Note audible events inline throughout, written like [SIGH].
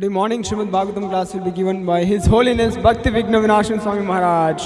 Today morning Srimad Bhagavatam class will be given by His Holiness Bhakti Vigna Swami Maharaj.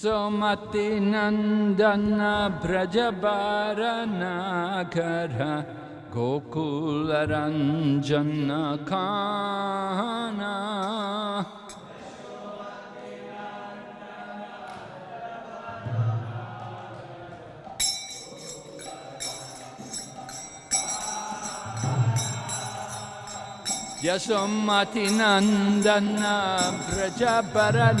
सुमतिनन्दन ब्रजबारनाकर नंदन खाना यशोमतिनन्दन ब्रजपरनाकर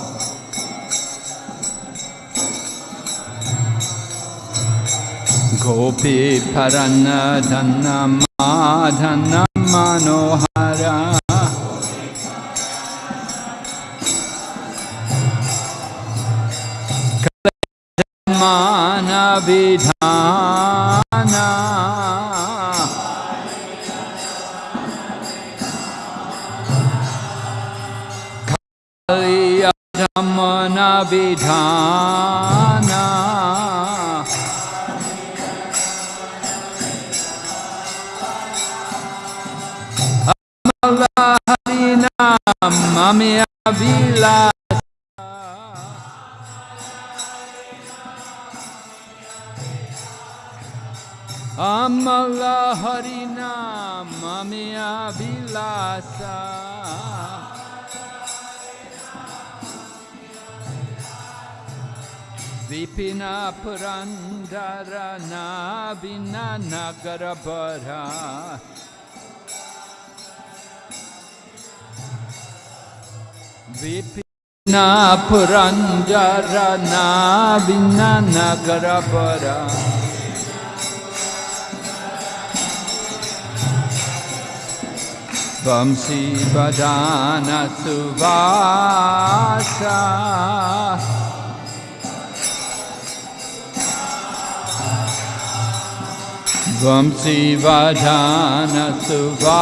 गोपीरन्न धनं माधनं मनोहर। विधानविधान আমি বিলাস আমলা হরিনাম আমি বিলাসা विपिना पुरन्दरना विना नगरभरा विपिन् पुरञ्जरना विन नगर वरव वंशीवधान सुवांशीवधान सुवा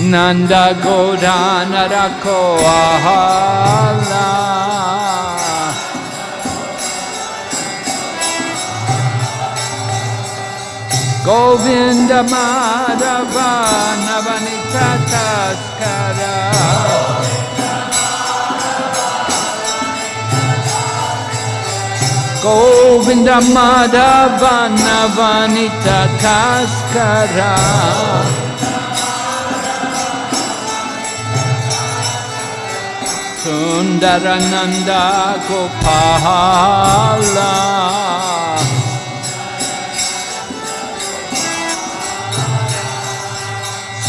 Nanda Godana Rako Ahala. Govinda Madhava Navanita Taskara. Govinda Madhava Navanita Taskara सुन्दर नन्द गुफ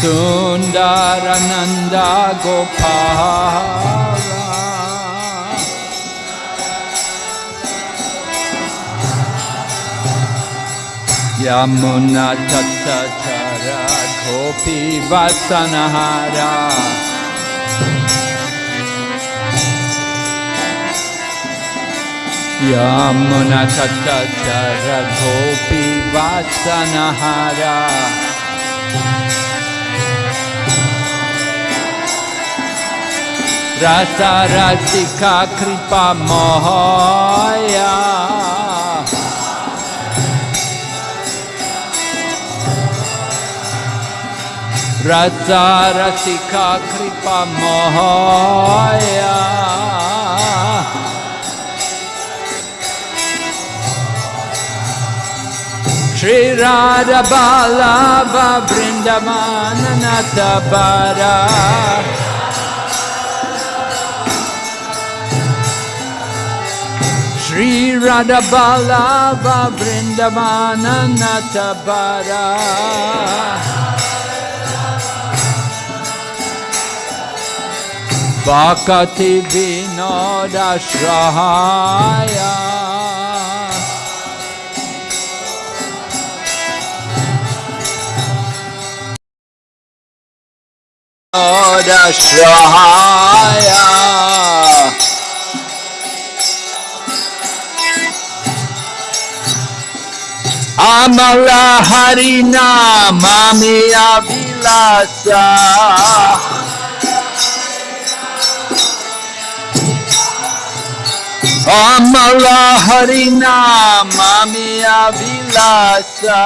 सुन्दर नन्द गुफ यमुना चर गोपी वासनहारा। यं न वासनहारा रसरसिका कृपा महया रसरसिका कृपा महाय Shri Radha Balava Vrindavana Natabara Shri Radha Balava Vrindavana Natabara Bhakati Vinoda Shrahaya Amala Harina Mami Avilasa. Amala Harina Mami Avilasa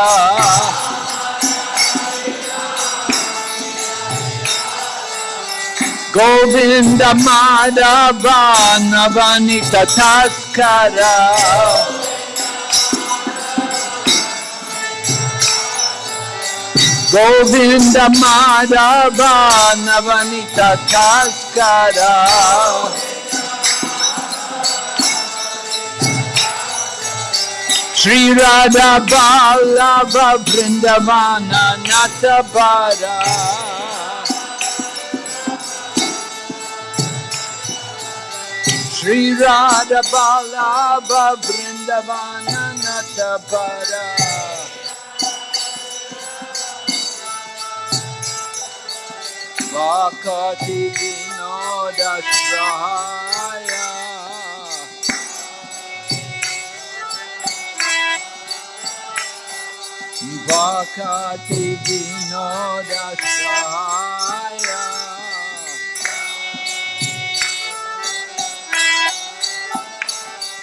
Govinda Madhava Navanita Taskara Govinda Madhava Navanita Taskara Sri Radha Balava Vrindavana Natabara Sri Radha Balava Vrindavana Natabara Vakati Vinoda Shrahaya Vakati Vinoda Shrahaya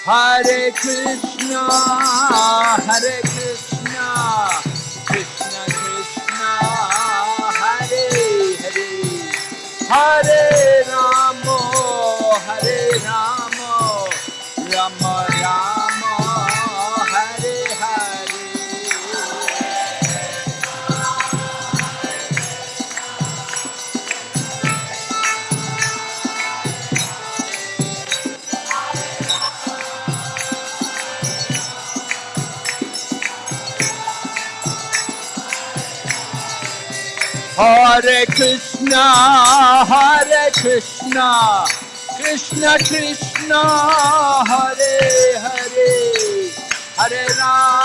Hare Krishna, Hare Krishna, Krishna Krishna, Hare Hare, Hare Ramo, Hare Krishna, Hare Krishna, Krishna Krishna, Hare Hare, Hare Rama,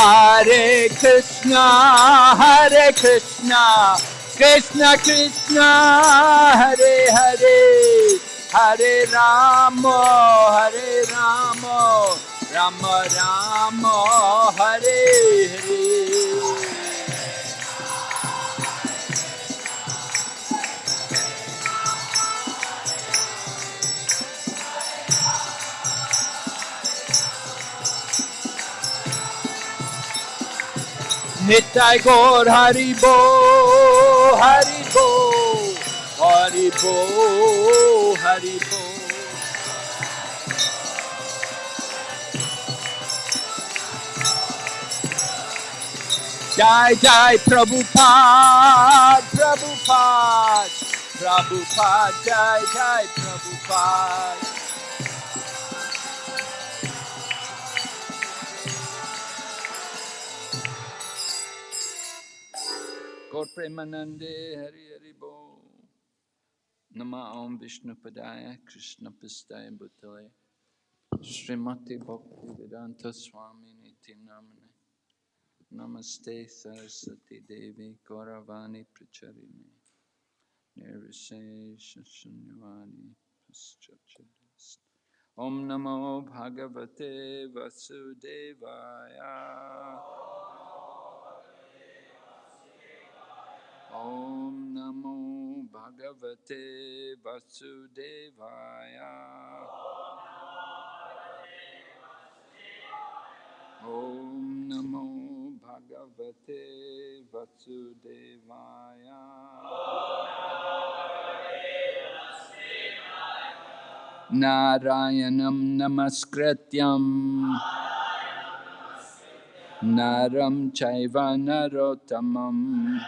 Hare Krishna, Hare Krishna, Krishna Krishna, Hare Hare, Hare Rama, Hare Rama, Rama Rama, Hare Hare. Nitai Gaur Haribo, Haribo, Haribo, Haribo. Jai Jai Prabhupada, Prabhupada, Prabhupada, Jai Jai Prabhupada. Gaur Premanande Hari Hari Bo. Nama Om Vishnu Padaya Krishna Pistaya Bhutale. Srimati Bhakti Vedanta Swami Niti Namane Namaste Saraswati Devi Gauravani Pracharini. Nirvisesha Shunyavani Paschachadist Om Namo Bhagavate Vasudevaya Om Namo Bhagavate Vasudevaya. Om Namo Bhagavate Vasudevaya. Narayanam Namaskrityam Naram Chaiva Narotamam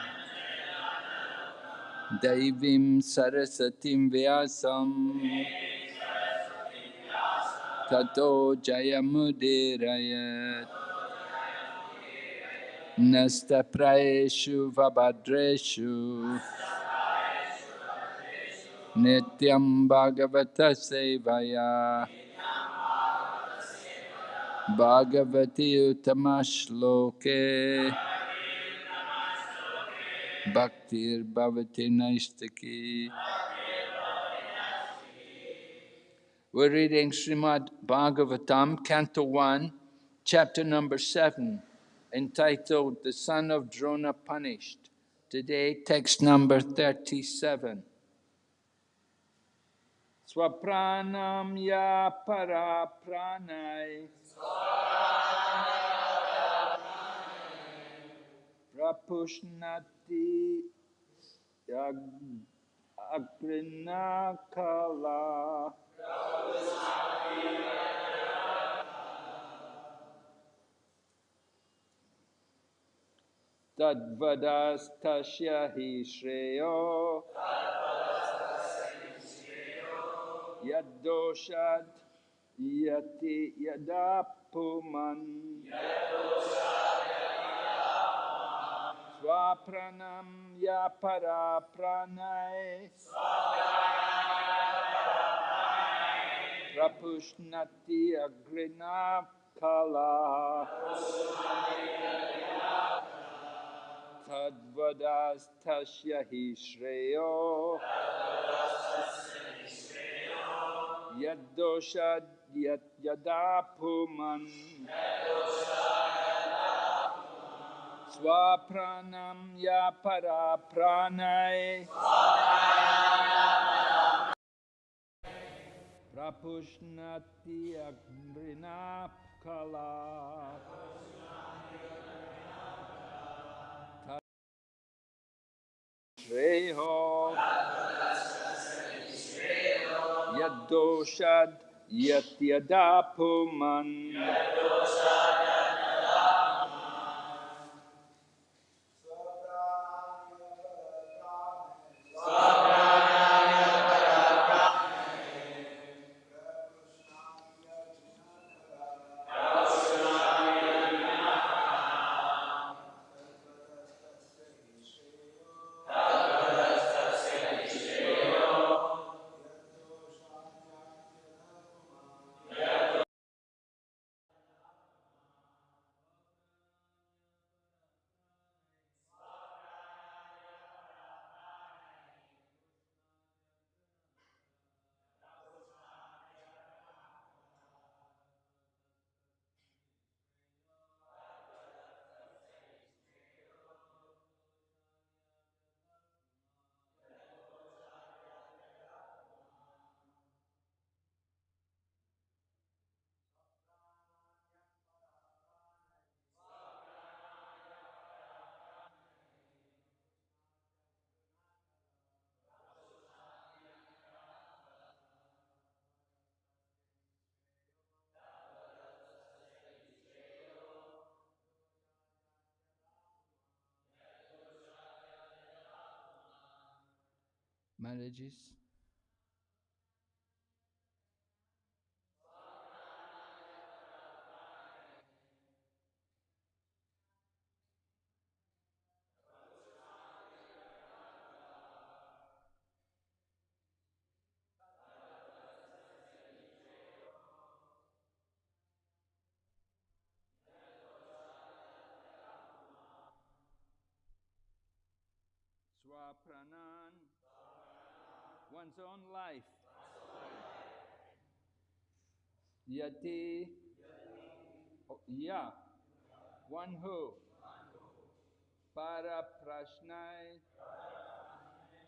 Devim Sarasatim Vyasam. Tato Jayamudirayat Nasta Praeshu Vabhadreshu. Nityam Bhagavata Sevaya. Bhagavati Utamashloke Bhaktir Bhavati Naistaki We're reading Srimad Bhagavatam, Canto 1, chapter number 7, entitled The Son of Drona Punished. Today, text number 37. Swapranam ya para pranay Prapushnati yag- agrinakala Tadvadastasya hi shreyo. Yadoshad yati yadapuman. Swapranam ya para pranay Prapushnati agrina kala. Tadvadastasya hi shreyo. Yadoshad yat yadapuman Swapranam ya para pranay Prapushnati agrina kala Shreho Yadoshad Yatyadapuman marriages. Swapranan, one's own life. Yati, ya, one who. Para prashnai,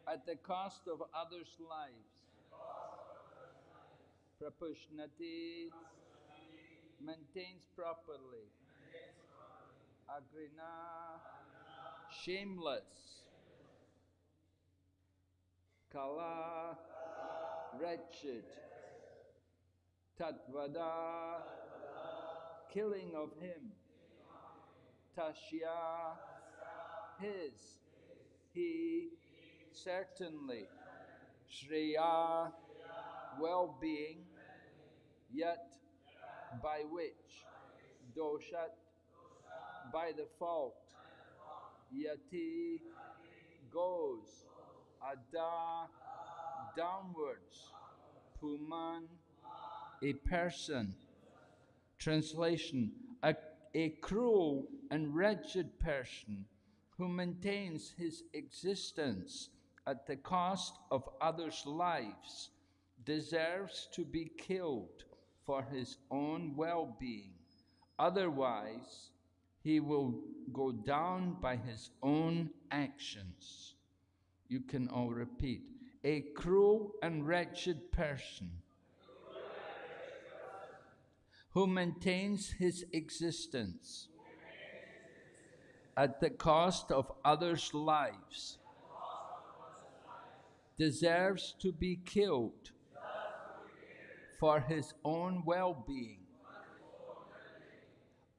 at the cost of others' lives. Prapushnati, maintains properly. Agrina, shameless. Kala, wretched. Tatvada, killing of him. Tashya, his. He, certainly. Shreya, well-being. Yet, by which. Doshat, by the fault. Yati, goes. Ada, downwards. Puman, a person. Translation a, a cruel and wretched person who maintains his existence at the cost of others' lives deserves to be killed for his own well being. Otherwise, he will go down by his own actions. You can all repeat a cruel and wretched person who maintains his existence at the cost of others' lives deserves to be killed for his own well-being.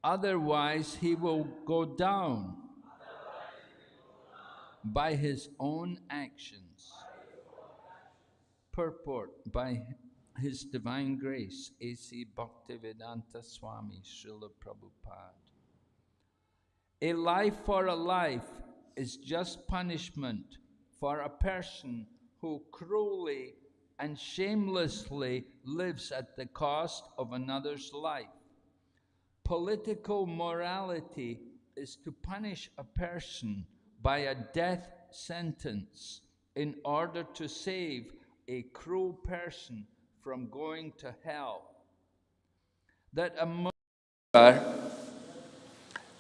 Otherwise, he will go down by his own actions. Purport by His Divine Grace, A.C. Bhaktivedanta Swami Srila Prabhupada. A life for a life is just punishment for a person who cruelly and shamelessly lives at the cost of another's life. Political morality is to punish a person by a death sentence in order to save a cruel person from going to hell. That a murderer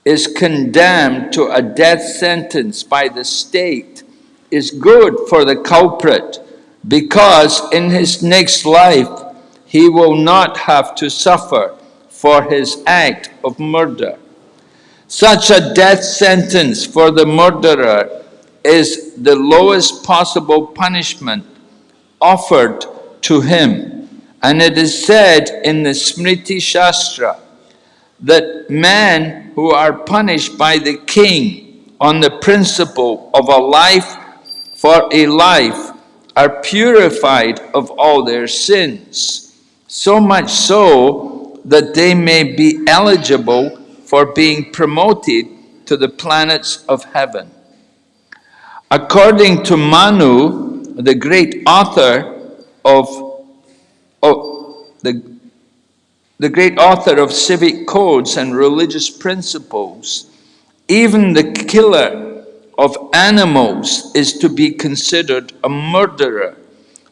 is condemned to a death sentence by the state is good for the culprit because in his next life he will not have to suffer for his act of murder. Such a death sentence for the murderer is the lowest possible punishment offered to him. And it is said in the Smriti Shastra that men who are punished by the king on the principle of a life for a life are purified of all their sins, so much so that they may be eligible for being promoted to the planets of heaven. According to Manu, the great author of, of the, the great author of civic codes and religious principles, even the killer of animals is to be considered a murderer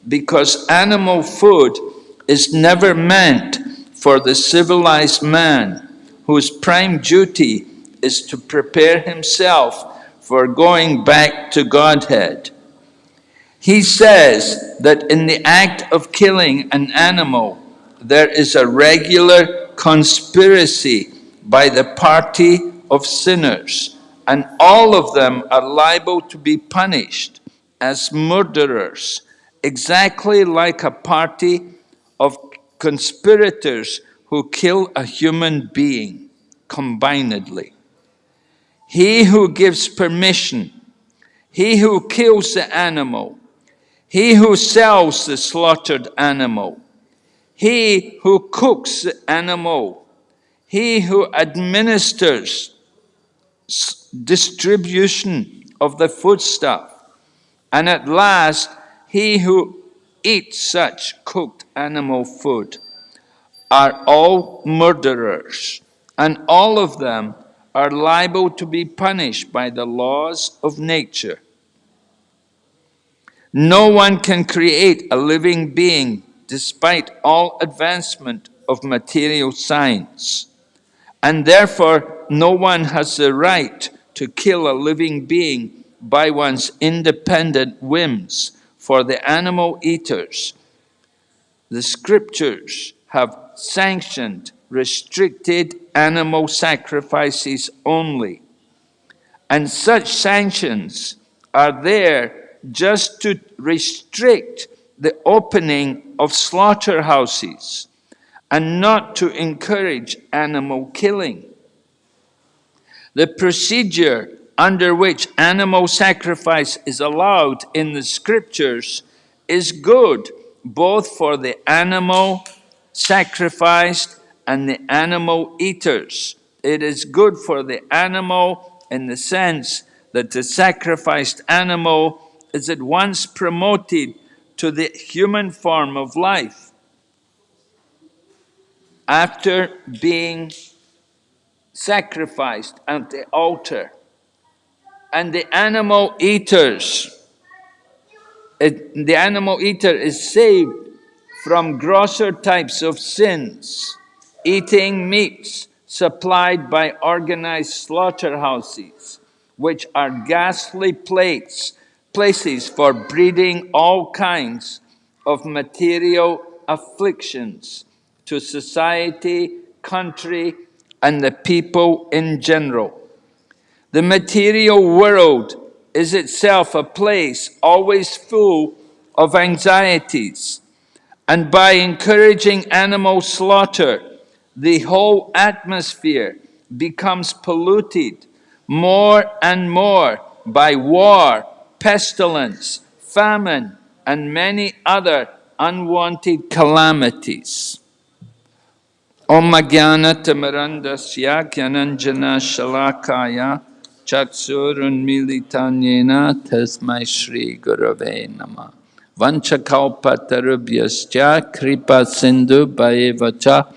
because animal food is never meant for the civilized man whose prime duty is to prepare himself for going back to Godhead. He says that in the act of killing an animal, there is a regular conspiracy by the party of sinners, and all of them are liable to be punished as murderers, exactly like a party of conspirators who kill a human being combinedly. He who gives permission, he who kills the animal, he who sells the slaughtered animal, he who cooks the animal, he who administers distribution of the foodstuff, and at last he who eats such cooked animal food are all murderers, and all of them are liable to be punished by the laws of nature. No one can create a living being despite all advancement of material science. And therefore, no one has the right to kill a living being by one's independent whims. For the animal eaters, the scriptures have sanctioned restricted animal sacrifices only. And such sanctions are there just to restrict the opening of slaughterhouses and not to encourage animal killing. The procedure under which animal sacrifice is allowed in the scriptures is good both for the animal sacrificed and the animal eaters. It is good for the animal in the sense that the sacrificed animal is at once promoted to the human form of life after being sacrificed at the altar. And the animal eaters, it, the animal eater is saved from grosser types of sins, eating meats supplied by organized slaughterhouses, which are ghastly plates, places for breeding all kinds of material afflictions to society, country, and the people in general. The material world is itself a place always full of anxieties, and by encouraging animal slaughter, the whole atmosphere becomes polluted more and more by war, pestilence, famine, and many other unwanted calamities. Om Jnana Tamarandasya Gyananjana Shalakaya Chaksurun Militanyena Tasmai Shri Gurave Namah Vanchakalpatarubhyascha Kripa Sindhu Bhayevacha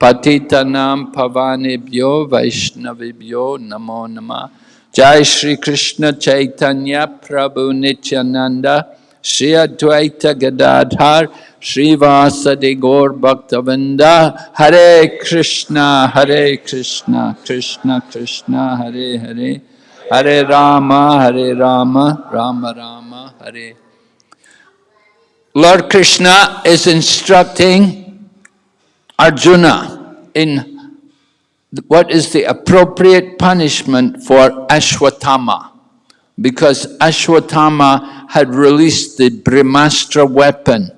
Patitanam Pavanebhyo Vaishnavibhyo Namo Nama Jai Shri Krishna Chaitanya Prabhu Nityananda Shri Advaita Gadadhar Shri Vasadi Gaur Bhaktavinda Hare Krishna Hare Krishna Krishna Krishna Hare Hare Hare Rama Hare Rama Rama Rama Hare Lord Krishna is instructing Arjuna in what is the appropriate punishment for Ashwatthama. Because Ashwatthama had released the Brahmastra weapon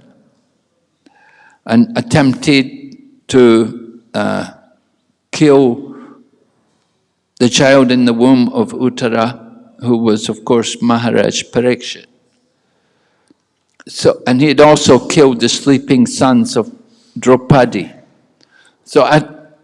and attempted to uh, kill the child in the womb of Uttara, who was, of course, Maharaj Parikshit. So, and he had also killed the sleeping sons of Draupadi. So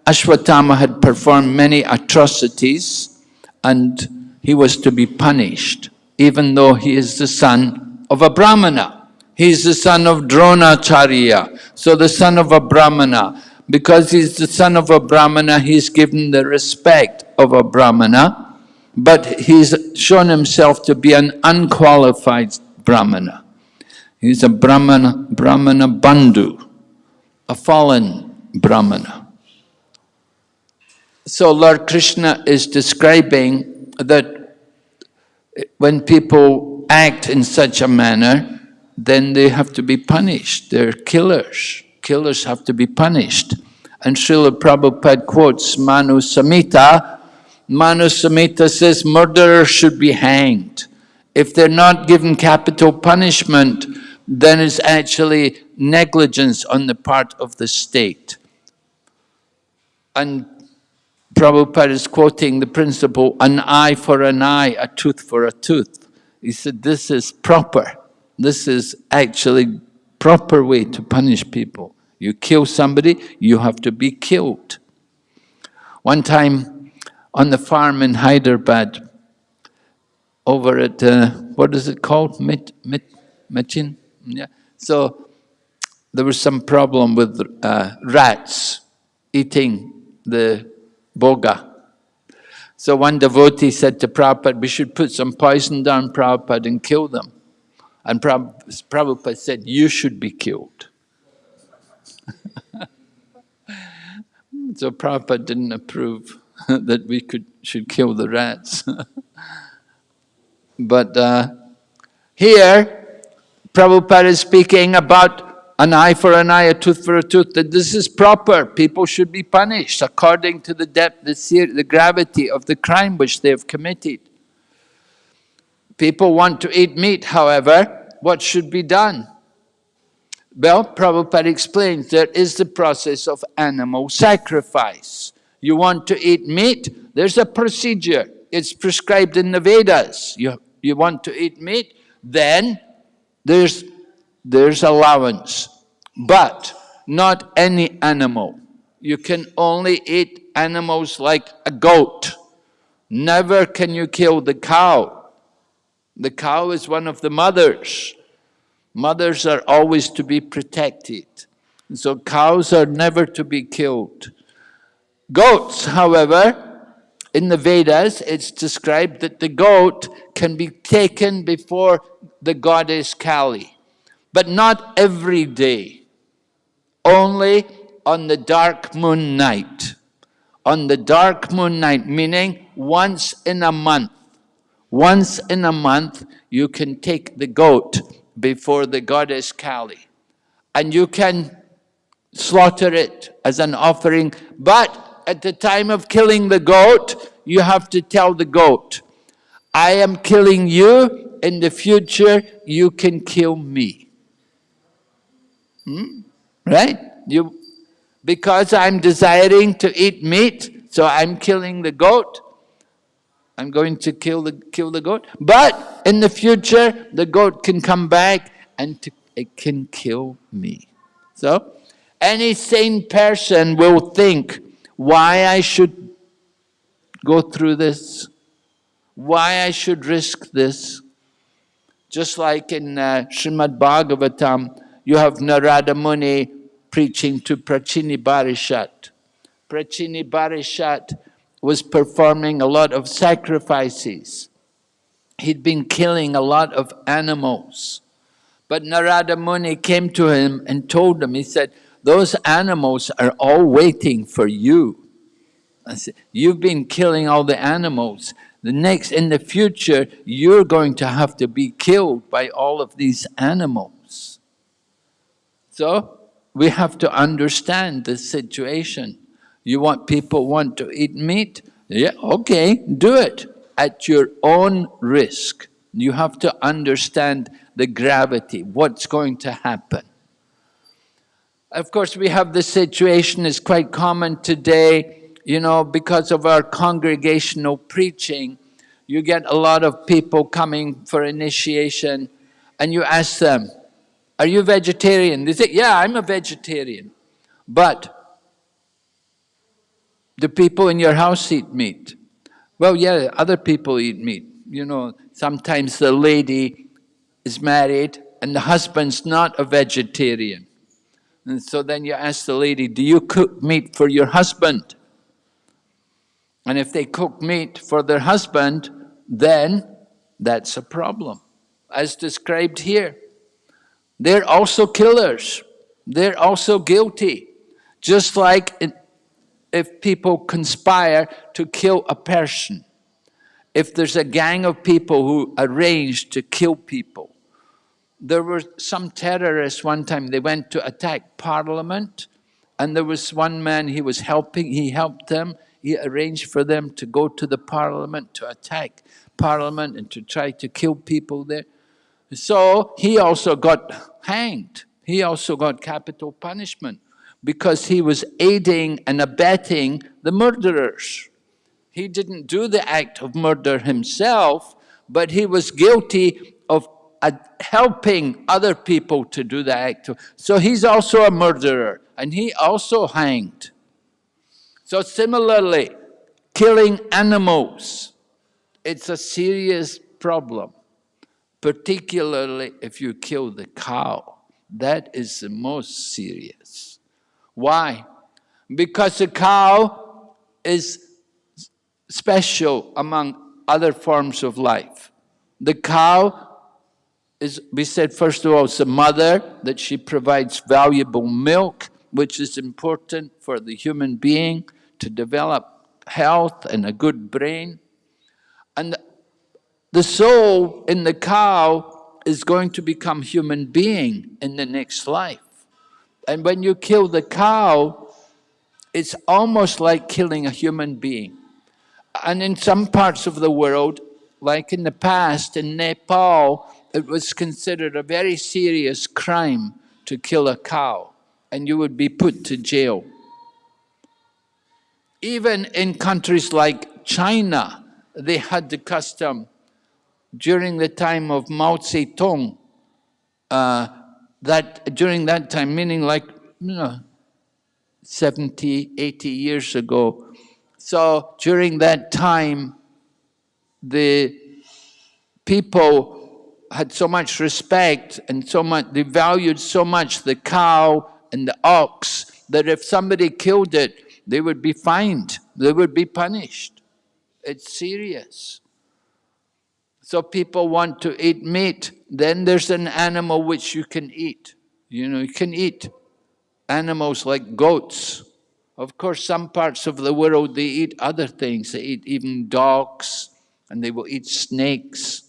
Ashwatthama had performed many atrocities and he was to be punished, even though he is the son of a Brahmana. He is the son of Dronacharya, so the son of a Brahmana. Because he's the son of a Brahmana, he's given the respect of a Brahmana, but he's shown himself to be an unqualified Brahmana. He's a Brahmana, Brahmana Bandhu, a fallen Brahmana. So Lord Krishna is describing that when people act in such a manner, then they have to be punished. They're killers. Killers have to be punished. And Srila Prabhupada quotes Manu Samhita. Manu Samhita says murderers should be hanged. If they're not given capital punishment, then it's actually negligence on the part of the state. And Prabhupada is quoting the principle, an eye for an eye, a tooth for a tooth. He said, this is proper. This is actually proper way to punish people. You kill somebody, you have to be killed. One time on the farm in Hyderabad, over at, uh, what is it called? Mit, mit, Machin? Yeah. So there was some problem with uh, rats eating the bhoga. So one devotee said to Prabhupada, we should put some poison down Prabhupada and kill them. And Prabhupada said, you should be killed. [LAUGHS] so Prabhupada didn't approve [LAUGHS] that we could should kill the rats. [LAUGHS] but uh, here, Prabhupada is speaking about an eye for an eye, a tooth for a tooth, that this is proper. People should be punished according to the depth, the, the gravity of the crime which they have committed. People want to eat meat, however, what should be done? Well, Prabhupada explains there is the process of animal sacrifice. You want to eat meat, there's a procedure. It's prescribed in the Vedas. You, you want to eat meat, then there's, there's allowance. But not any animal. You can only eat animals like a goat. Never can you kill the cow. The cow is one of the mothers. Mothers are always to be protected. So cows are never to be killed. Goats, however, in the Vedas, it's described that the goat can be taken before the goddess Kali, but not every day, only on the dark moon night. On the dark moon night, meaning once in a month. Once in a month, you can take the goat before the goddess Kali. And you can slaughter it as an offering, but at the time of killing the goat, you have to tell the goat, I am killing you, in the future you can kill me. Hmm? Right? You, because I'm desiring to eat meat, so I'm killing the goat, I'm going to kill the, kill the goat. But in the future, the goat can come back and to, it can kill me. So, any sane person will think why I should go through this, why I should risk this. Just like in uh, Srimad Bhagavatam, you have Narada Muni preaching to Prachini Barishat. Prachini Barishat was performing a lot of sacrifices. He'd been killing a lot of animals. But Narada Muni came to him and told him, he said, those animals are all waiting for you. Said, you've been killing all the animals. The next, in the future, you're going to have to be killed by all of these animals. So, we have to understand the situation. You want people want to eat meat? Yeah, okay, do it at your own risk. You have to understand the gravity, what's going to happen. Of course, we have this situation is quite common today, you know, because of our congregational preaching, you get a lot of people coming for initiation and you ask them, are you vegetarian? They say, yeah, I'm a vegetarian. But the people in your house eat meat. Well, yeah, other people eat meat. You know, sometimes the lady is married and the husband's not a vegetarian. And so then you ask the lady, do you cook meat for your husband? And if they cook meat for their husband, then that's a problem, as described here. They're also killers. They're also guilty. Just like if people conspire to kill a person, if there's a gang of people who arrange to kill people. There were some terrorists one time, they went to attack parliament and there was one man, he was helping, he helped them, he arranged for them to go to the parliament to attack parliament and to try to kill people there. So he also got hanged. He also got capital punishment because he was aiding and abetting the murderers. He didn't do the act of murder himself, but he was guilty helping other people to do the act. So he's also a murderer, and he also hanged. So similarly, killing animals, it's a serious problem, particularly if you kill the cow. That is the most serious. Why? Because the cow is special among other forms of life. The cow is, we said first of all, it's the mother, that she provides valuable milk, which is important for the human being to develop health and a good brain. And the soul in the cow is going to become human being in the next life. And when you kill the cow, it's almost like killing a human being. And in some parts of the world, like in the past, in Nepal, it was considered a very serious crime to kill a cow, and you would be put to jail. Even in countries like China, they had the custom during the time of Mao Zedong, uh, that during that time, meaning like you know, 70, 80 years ago. So during that time, the people had so much respect and so much, they valued so much the cow and the ox that if somebody killed it, they would be fined, they would be punished. It's serious. So people want to eat meat, then there's an animal which you can eat. You know, you can eat animals like goats. Of course, some parts of the world, they eat other things. They eat even dogs, and they will eat snakes.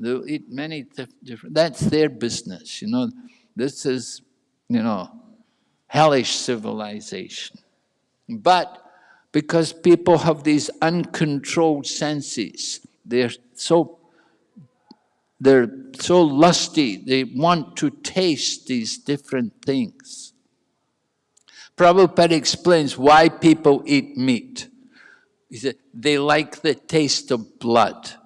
They'll eat many different, that's their business, you know. This is, you know, hellish civilization. But because people have these uncontrolled senses, they're so they're so lusty, they want to taste these different things. Prabhupada explains why people eat meat. He said, they like the taste of blood.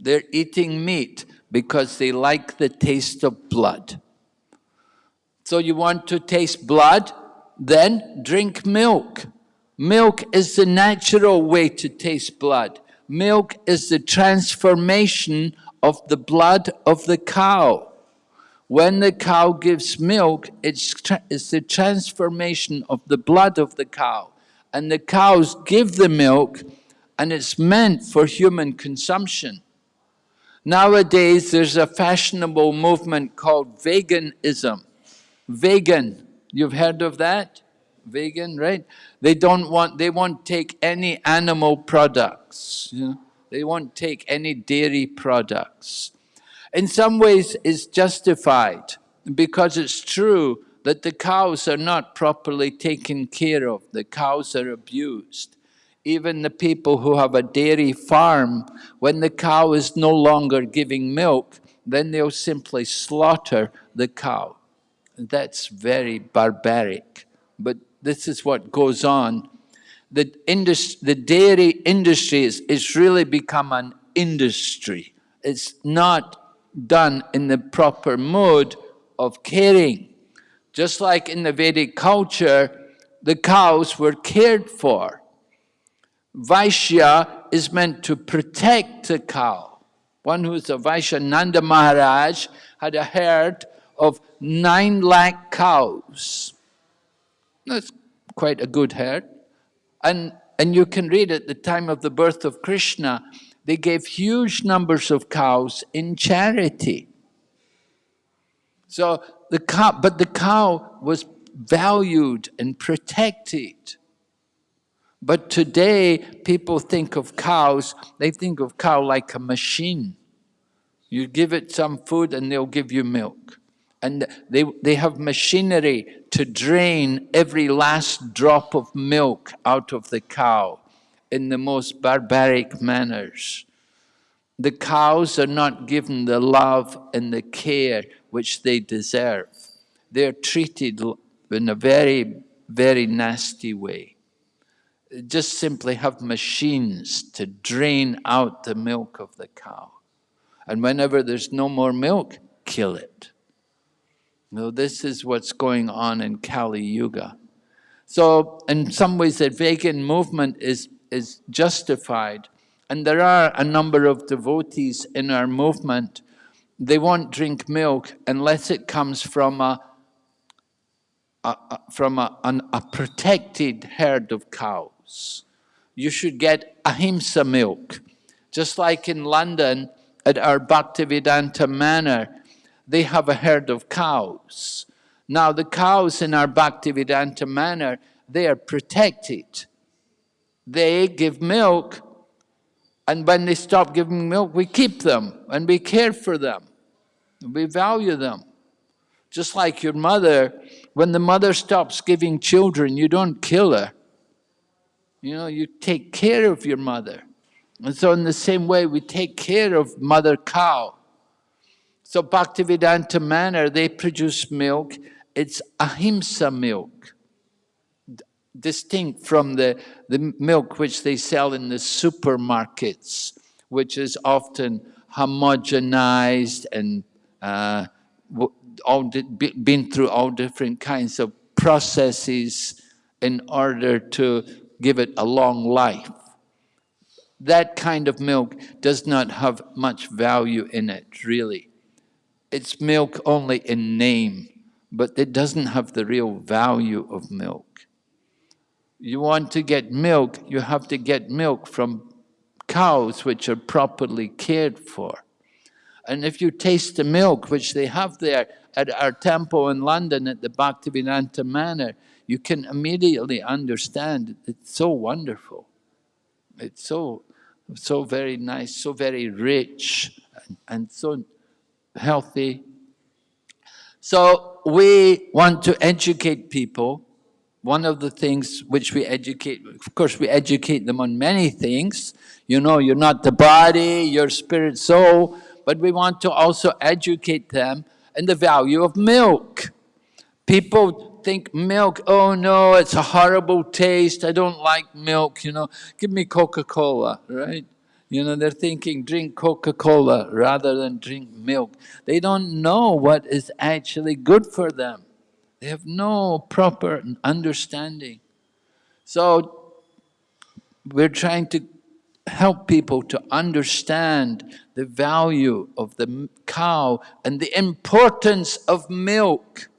They're eating meat because they like the taste of blood. So you want to taste blood? Then drink milk. Milk is the natural way to taste blood milk is the transformation of the blood of the cow. When the cow gives milk, it's, it's the transformation of the blood of the cow. And the cows give the milk, and it's meant for human consumption. Nowadays, there's a fashionable movement called veganism. Vegan, you've heard of that? Vegan, right? They don't want, they won't take any animal products, you know? They won't take any dairy products. In some ways, it's justified because it's true that the cows are not properly taken care of. The cows are abused. Even the people who have a dairy farm, when the cow is no longer giving milk, then they'll simply slaughter the cow. That's very barbaric, but this is what goes on. The, the dairy industry is, is really become an industry. It's not done in the proper mode of caring. Just like in the Vedic culture, the cows were cared for. Vaishya is meant to protect the cow. One who's a Vaishya, Nanda Maharaj, had a herd of nine lakh cows. That's quite a good herd. And, and you can read at the time of the birth of Krishna, they gave huge numbers of cows in charity. So the cow, but the cow was valued and protected. But today, people think of cows, they think of cow like a machine. You give it some food and they'll give you milk and they, they have machinery to drain every last drop of milk out of the cow in the most barbaric manners. The cows are not given the love and the care which they deserve. They're treated in a very, very nasty way. Just simply have machines to drain out the milk of the cow. And whenever there's no more milk, kill it. Now, this is what's going on in Kali Yuga. So, in some ways, the vegan movement is, is justified. And there are a number of devotees in our movement, they won't drink milk unless it comes from a, a, a from a, an, a protected herd of cows. You should get ahimsa milk. Just like in London, at our Bhaktivedanta Manor, they have a herd of cows. Now the cows in our Bhaktivedanta Manor, they are protected. They give milk, and when they stop giving milk, we keep them and we care for them. We value them. Just like your mother, when the mother stops giving children, you don't kill her. You know, you take care of your mother. And so in the same way, we take care of mother cow. So Bhaktivedanta Manor, they produce milk, it's ahimsa milk, distinct from the, the milk which they sell in the supermarkets, which is often homogenized and uh, all been through all different kinds of processes in order to give it a long life. That kind of milk does not have much value in it, really. It's milk only in name, but it doesn't have the real value of milk. You want to get milk, you have to get milk from cows which are properly cared for. And if you taste the milk which they have there at our temple in London at the Bhaktivedanta Manor, you can immediately understand it's so wonderful. It's so, so very nice, so very rich, and, and so healthy. So we want to educate people. One of the things which we educate, of course we educate them on many things. You know, you're not the body, you're spirit, soul, but we want to also educate them in the value of milk. People think milk, oh no, it's a horrible taste, I don't like milk, you know, give me Coca-Cola, right? You know, they're thinking drink Coca-Cola rather than drink milk. They don't know what is actually good for them. They have no proper understanding. So, we're trying to help people to understand the value of the cow and the importance of milk,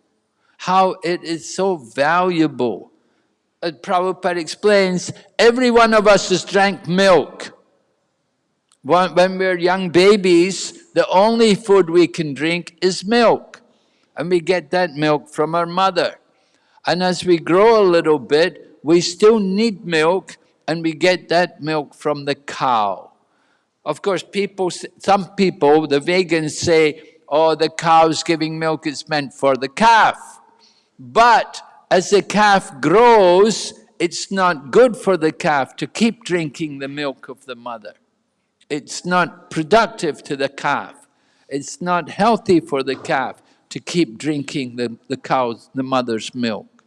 how it is so valuable. As Prabhupada explains, every one of us has drank milk. When we're young babies, the only food we can drink is milk. And we get that milk from our mother. And as we grow a little bit, we still need milk and we get that milk from the cow. Of course, people, some people, the vegans say, oh, the cow's giving milk it's meant for the calf. But as the calf grows, it's not good for the calf to keep drinking the milk of the mother. It's not productive to the calf. It's not healthy for the calf to keep drinking the, the cow's, the mother's milk.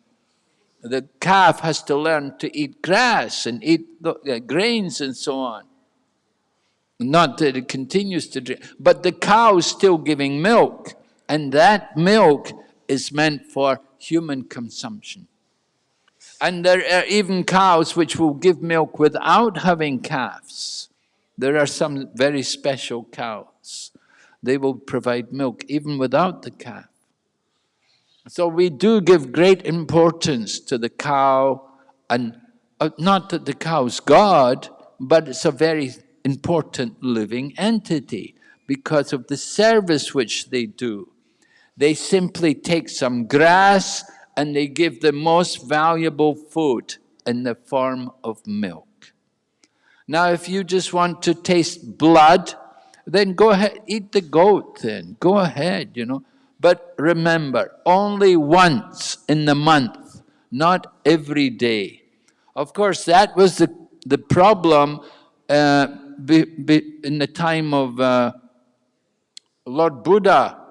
The calf has to learn to eat grass and eat the, grains and so on. Not that it continues to drink, but the cow is still giving milk, and that milk is meant for human consumption. And there are even cows which will give milk without having calves. There are some very special cows. They will provide milk even without the calf. So we do give great importance to the cow and uh, not that the cow is God, but it's a very important living entity because of the service which they do. They simply take some grass and they give the most valuable food in the form of milk. Now, if you just want to taste blood, then go ahead, eat the goat then, go ahead, you know. But remember, only once in the month, not every day. Of course, that was the, the problem uh, be, be in the time of uh, Lord Buddha.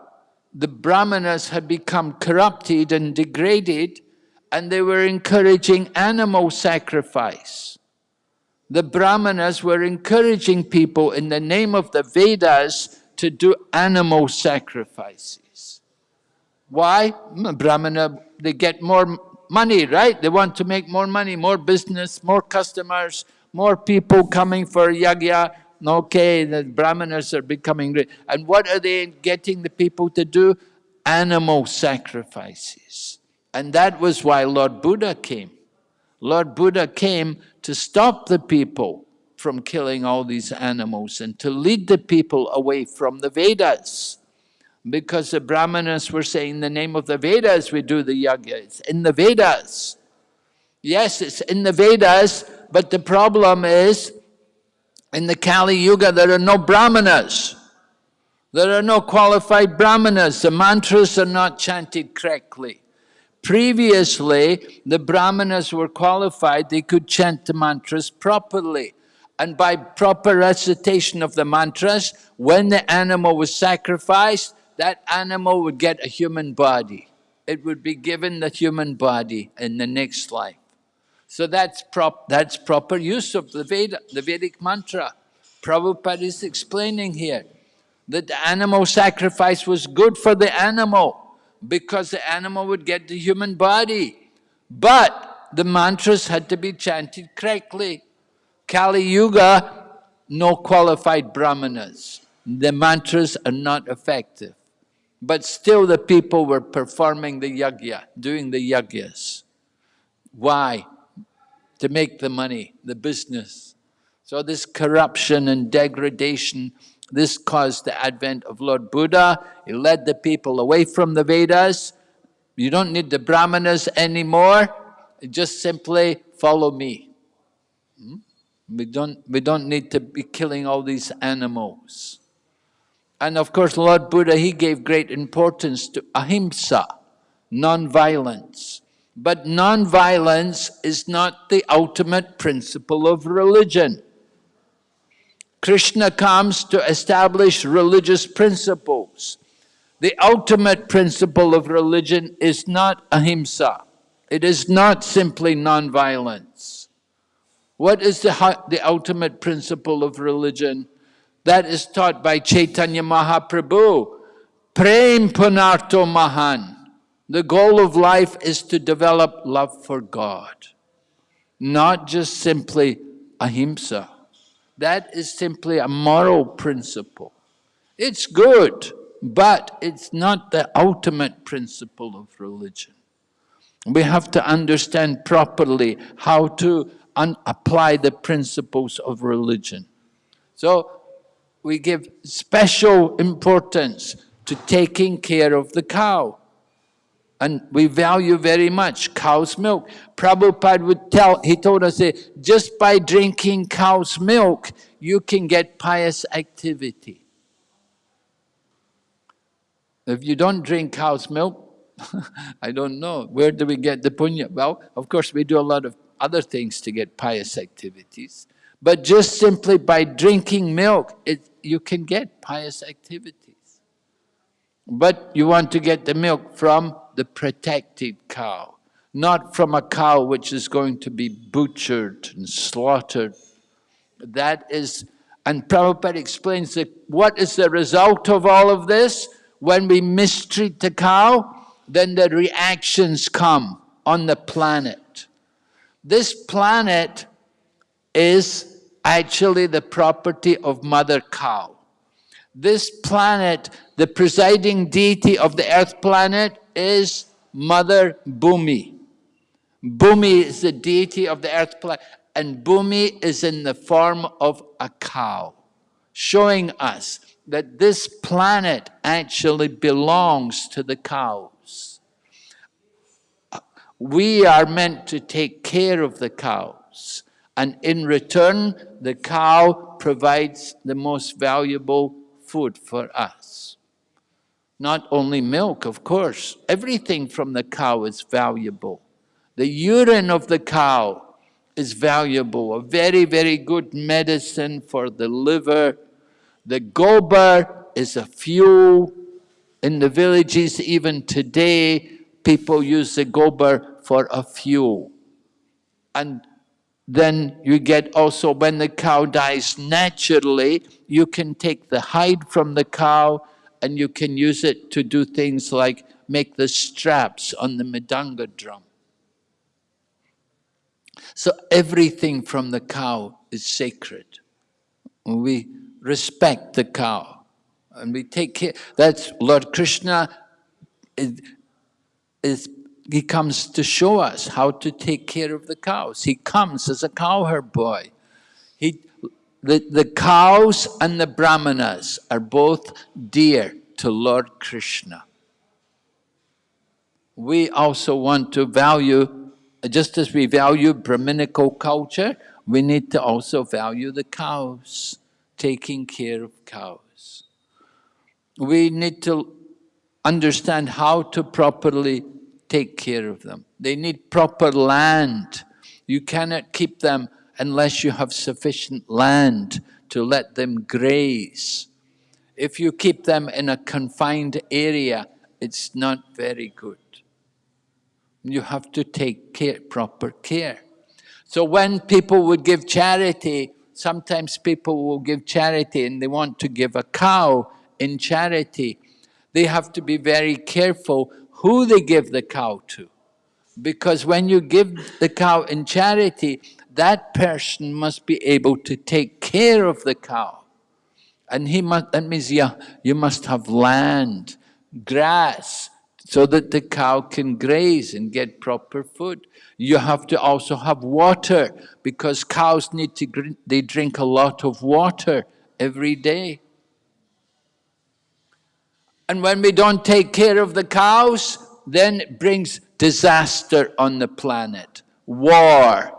The Brahmanas had become corrupted and degraded, and they were encouraging animal sacrifice the Brahmanas were encouraging people in the name of the Vedas to do animal sacrifices. Why? Brahmana, they get more money, right? They want to make more money, more business, more customers, more people coming for yagya. Okay, the brahmanas are becoming rich. And what are they getting the people to do? Animal sacrifices. And that was why Lord Buddha came. Lord Buddha came to stop the people from killing all these animals and to lead the people away from the Vedas. Because the Brahmanas were saying, in the name of the Vedas we do the yajna, it's in the Vedas. Yes, it's in the Vedas, but the problem is, in the Kali Yuga there are no Brahmanas. There are no qualified Brahmanas, the mantras are not chanted correctly. Previously, the Brahmanas were qualified, they could chant the mantras properly. And by proper recitation of the mantras, when the animal was sacrificed, that animal would get a human body. It would be given the human body in the next life. So that's, prop, that's proper use of the Veda, the Vedic mantra. Prabhupada is explaining here that the animal sacrifice was good for the animal because the animal would get the human body. But the mantras had to be chanted correctly. Kali Yuga, no qualified brahmanas. The mantras are not effective. But still the people were performing the yajna, doing the yajnas. Why? To make the money, the business. So this corruption and degradation, this caused the advent of Lord Buddha. He led the people away from the Vedas. You don't need the brahmanas anymore. Just simply follow me. Hmm? We don't, we don't need to be killing all these animals. And of course, Lord Buddha, he gave great importance to ahimsa, non-violence. But non-violence is not the ultimate principle of religion. Krishna comes to establish religious principles. The ultimate principle of religion is not ahimsa. It is not simply non-violence. What is the, the ultimate principle of religion? That is taught by Chaitanya Mahaprabhu. Prema Pumartho Mahan. The goal of life is to develop love for God, not just simply ahimsa. That is simply a moral principle. It's good, but it's not the ultimate principle of religion. We have to understand properly how to apply the principles of religion. So we give special importance to taking care of the cow. And we value very much cow's milk. Prabhupada would tell, he told us just by drinking cow's milk, you can get pious activity. If you don't drink cow's milk, [LAUGHS] I don't know, where do we get the punya? Well, of course we do a lot of other things to get pious activities. But just simply by drinking milk, it, you can get pious activities. But you want to get the milk from the protected cow, not from a cow which is going to be butchered and slaughtered. That is, and Prabhupada explains that what is the result of all of this? When we mistreat the cow, then the reactions come on the planet. This planet is actually the property of Mother Cow. This planet, the presiding deity of the earth planet is Mother Bhumi. Bhumi is the deity of the earth planet and Bhumi is in the form of a cow, showing us that this planet actually belongs to the cows. we are meant to take care of the cows. And in return, the cow provides the most valuable food for us. Not only milk, of course, everything from the cow is valuable. The urine of the cow is valuable, a very, very good medicine for the liver. The gobar is a fuel. In the villages, even today, people use the gobar for a fuel. And then you get also when the cow dies naturally, you can take the hide from the cow and you can use it to do things like make the straps on the mridanga drum. So everything from the cow is sacred. We respect the cow and we take care. That's Lord Krishna is, is he comes to show us how to take care of the cows. He comes as a cowherd boy. He, the, the cows and the brahmanas are both dear to Lord Krishna. We also want to value, just as we value Brahminical culture, we need to also value the cows, taking care of cows. We need to understand how to properly take care of them. They need proper land. You cannot keep them unless you have sufficient land to let them graze. If you keep them in a confined area, it's not very good. You have to take care, proper care. So when people would give charity, sometimes people will give charity and they want to give a cow in charity. They have to be very careful who they give the cow to. Because when you give the cow in charity, that person must be able to take care of the cow. And he must, that means yeah, you must have land, grass, so that the cow can graze and get proper food. You have to also have water, because cows need to, they drink a lot of water every day. And when we don't take care of the cows, then it brings disaster on the planet. War,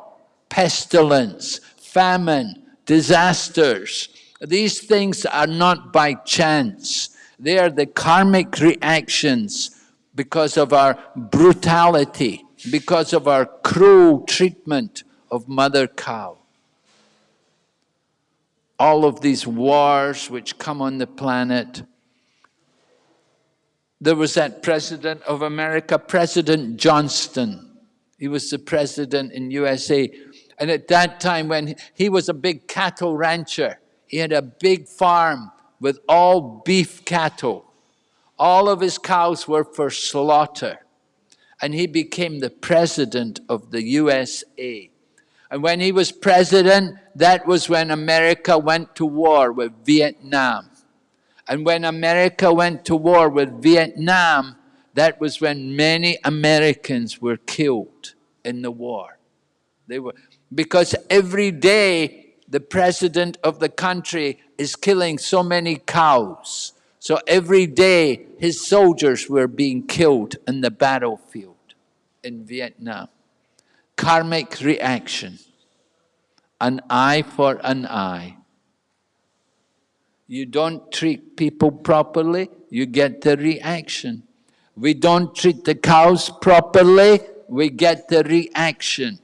pestilence, famine, disasters. These things are not by chance. They are the karmic reactions because of our brutality, because of our cruel treatment of mother cow. All of these wars which come on the planet, there was that president of America, President Johnson. He was the president in USA. And at that time when he, was a big cattle rancher, he had a big farm with all beef cattle. All of his cows were for slaughter. And he became the president of the USA. And when he was president, that was when America went to war with Vietnam. And when America went to war with Vietnam, that was when many Americans were killed in the war. They were, because every day the president of the country is killing so many cows. So every day his soldiers were being killed in the battlefield in Vietnam. Karmic reaction. An eye for an eye. You don't treat people properly, you get the reaction. We don't treat the cows properly, we get the reaction.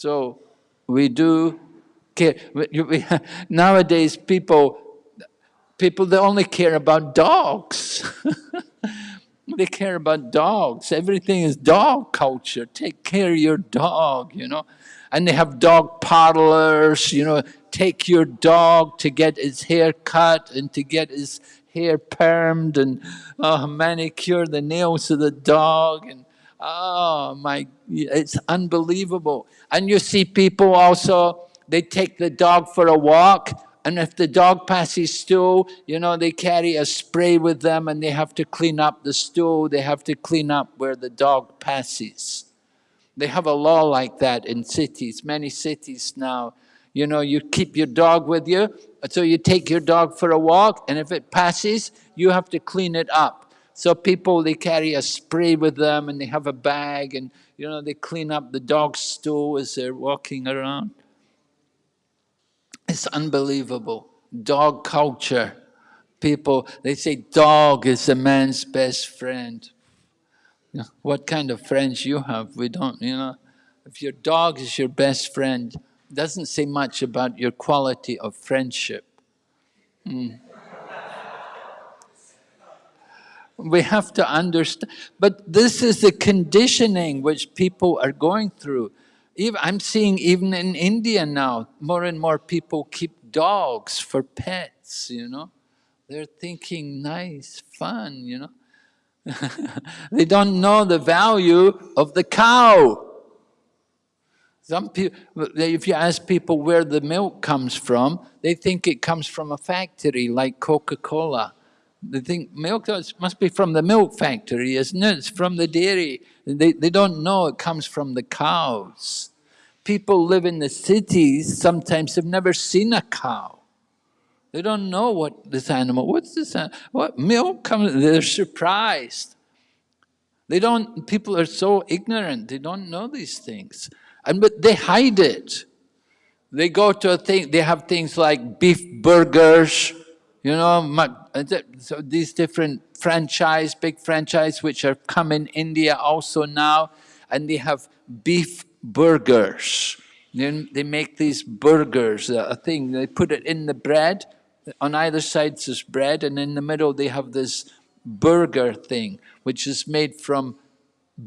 So we do care. [LAUGHS] Nowadays people, people they only care about dogs. [LAUGHS] they care about dogs. Everything is dog culture. Take care of your dog, you know. And they have dog parlors, you know, take your dog to get his hair cut and to get his hair permed and uh, manicure the nails of the dog and oh my, it's unbelievable. And you see people also, they take the dog for a walk and if the dog passes stool, you know, they carry a spray with them and they have to clean up the stool, they have to clean up where the dog passes. They have a law like that in cities, many cities now. You know, you keep your dog with you, so you take your dog for a walk, and if it passes, you have to clean it up. So people, they carry a spray with them, and they have a bag, and you know, they clean up the dog's stool as they're walking around. It's unbelievable. Dog culture. People, they say dog is a man's best friend. You know, what kind of friends you have, we don't, you know. If your dog is your best friend, doesn't say much about your quality of friendship. Mm. We have to understand, but this is the conditioning which people are going through. I'm seeing even in India now, more and more people keep dogs for pets, you know. They're thinking nice, fun, you know. [LAUGHS] they don't know the value of the cow. Some people, if you ask people where the milk comes from, they think it comes from a factory like Coca-Cola. They think milk must be from the milk factory, isn't it? It's from the dairy. They, they don't know it comes from the cows. People live in the cities, sometimes have never seen a cow. They don't know what this animal, what's this, animal? what milk comes, they're surprised. They don't, people are so ignorant, they don't know these things. And but they hide it. They go to a thing, they have things like beef burgers, you know, Uh, so these different franchise, big franchise, which are come in India also now, and they have beef burgers. They, they make these burgers, uh, a thing, they put it in the bread, on either side is bread, and in the middle they have this burger thing, which is made from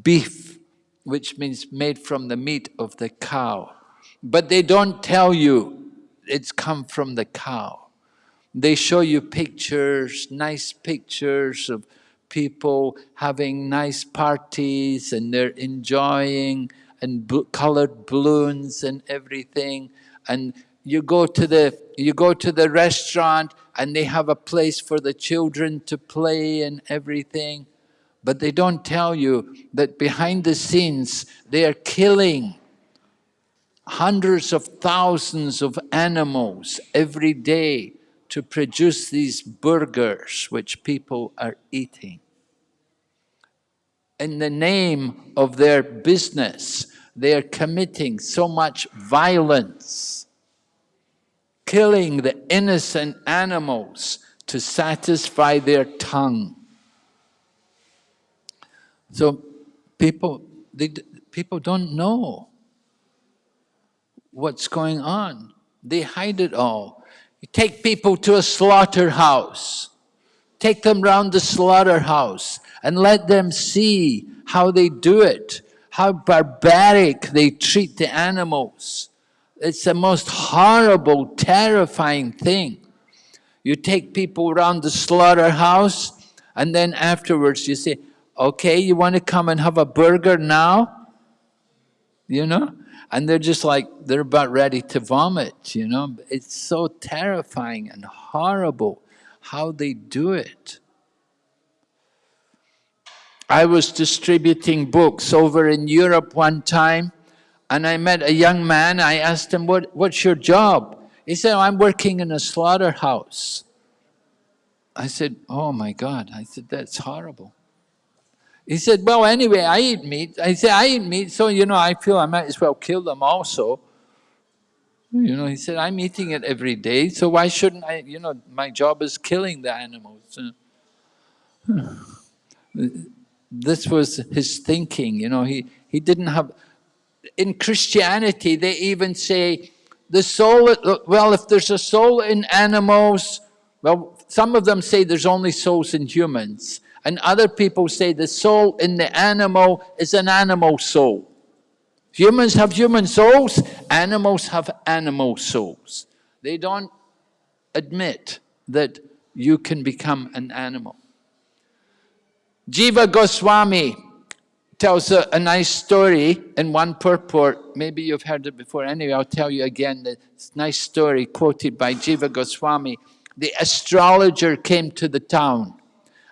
beef, which means made from the meat of the cow. But they don't tell you it's come from the cow. They show you pictures, nice pictures of people having nice parties and they're enjoying and colored balloons and everything. And you go to the you go to the restaurant and they have a place for the children to play and everything but they don't tell you that behind the scenes they are killing hundreds of thousands of animals every day to produce these burgers which people are eating. In the name of their business, they are committing so much violence killing the innocent animals to satisfy their tongue. So people, they, people don't know what's going on. They hide it all. You take people to a slaughterhouse, take them round the slaughterhouse and let them see how they do it, how barbaric they treat the animals. It's the most horrible, terrifying thing. You take people around the slaughterhouse, and then afterwards you say, okay, you want to come and have a burger now? You know? And they're just like, they're about ready to vomit, you know? It's so terrifying and horrible how they do it. I was distributing books over in Europe one time, and I met a young man, I asked him, what, what's your job? He said, I'm working in a slaughterhouse. I said, oh my God. I said, that's horrible. He said, well, anyway, I eat meat. I said, I eat meat, so, you know, I feel I might as well kill them also. You know, he said, I'm eating it every day, so why shouldn't I, you know, my job is killing the animals. Uh, [SIGHS] this was his thinking, you know, he, he didn't have, in Christianity, they even say the soul, well, if there's a soul in animals, well, some of them say there's only souls in humans. And other people say the soul in the animal is an animal soul. Humans have human souls, animals have animal souls. They don't admit that you can become an animal. Jiva Goswami tells a, a, nice story in one purport. Maybe you've heard it before. Anyway, I'll tell you again the nice story quoted by Jiva Goswami. The astrologer came to the town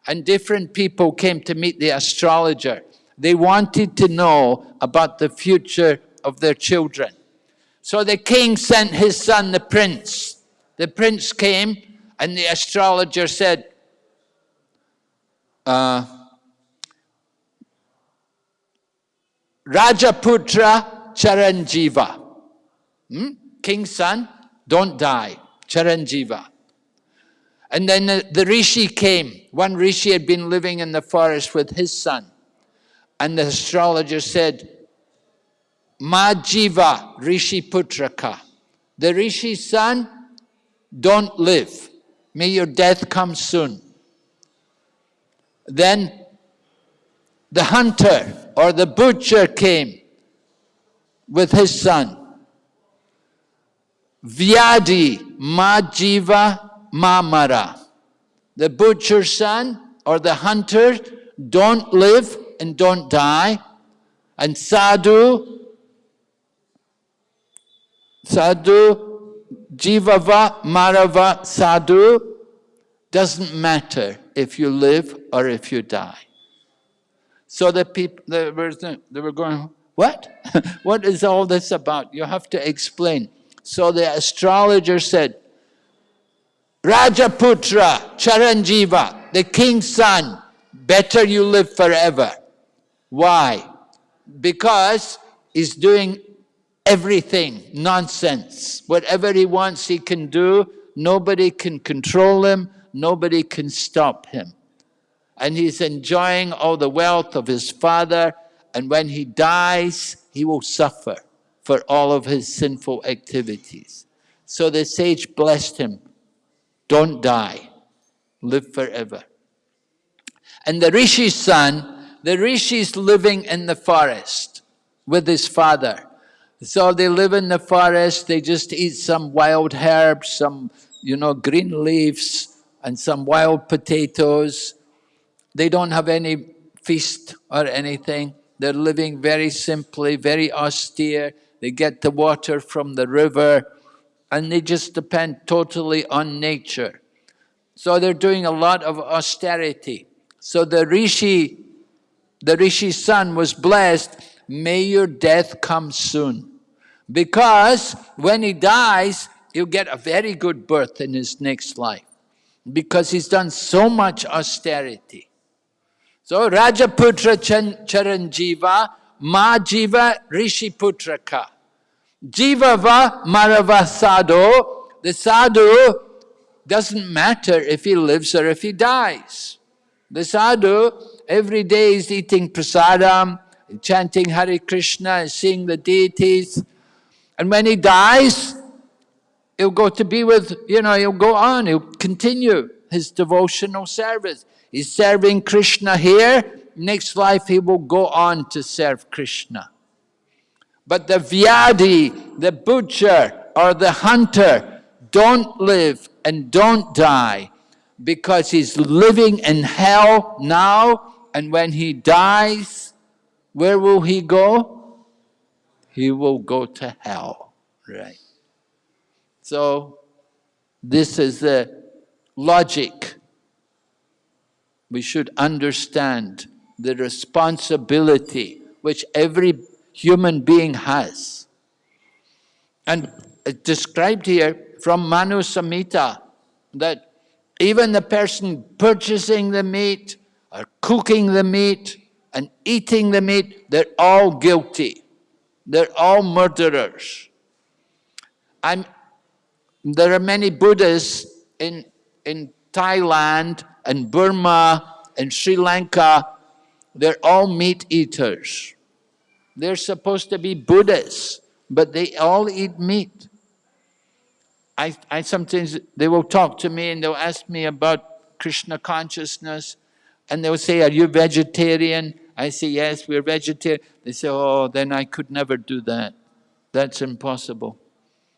and different people came to meet the astrologer. They wanted to know about the future of their children. So the king sent his son, the prince. The prince came and the astrologer said, uh, Rajaputra Charanjiva. Hmm? King's son, don't die. Charanjiva. And then the, the rishi came. One rishi had been living in the forest with his son. And the astrologer said, Majiva Rishi Putraka. The rishi's son, don't live. May your death come soon. Then the hunter or the butcher came. with his son. Vyadi Majiva Mamara. The butcher's son or the hunter don't live and don't die. And sadhu, sadhu, jivava, marava, sadhu, doesn't matter if you live or if you die. So the people, they were, they were going, what? [LAUGHS] what is all this about? You have to explain. So the astrologer said, Rajaputra, Charanjiva, the king's son, better you live forever. Why? Because he's doing everything, nonsense. Whatever he wants, he can do. Nobody can control him. Nobody can stop him. And he's enjoying all the wealth of his father. And when he dies, he will suffer for all of his sinful activities. So the sage blessed him, don't die, live forever. And the rishi's son, the rishi's living in the forest with his father. So they live in the forest, they just eat some wild herbs, some, you know, green leaves, and some wild potatoes. They don't have any feast or anything. They're living very simply, very austere. They get the water from the river and they just depend totally on nature. So they're doing a lot of austerity. So the rishi, the rishi's son was blessed, may your death come soon. Because when he dies, he'll get a very good birth in his next life. Because he's done so much austerity. So Rajaputra Charanjiva, Ma Jiva Rishi Putraka. Jivava Marava Sadhu, the sadhu doesn't matter if he lives or if he dies. The sadhu every day is eating prasadam, chanting Hare Krishna, and seeing the deities. And when he dies, he'll go to be with, you know, he'll go on, he'll continue his devotional service. He's serving Krishna here, next life he will go on to serve Krishna. But the vyadi, the butcher or the hunter don't live and don't die because he's living in hell now and when he dies, where will he go? he will go to hell, right? So, this is the logic. We should understand the responsibility which every human being has. And it's described here from Manu Samhita that even the person purchasing the meat or cooking the meat and eating the meat, they're all guilty. They're all murderers. I'm, there are many Buddhists in, in Thailand and Burma and Sri Lanka. They're all meat eaters. They're supposed to be Buddhists, but they all eat meat. I, I sometimes, they will talk to me and they'll ask me about Krishna consciousness and they'll say, are you vegetarian? I say, yes, we're vegetarian. They say, oh, then I could never do that. That's impossible.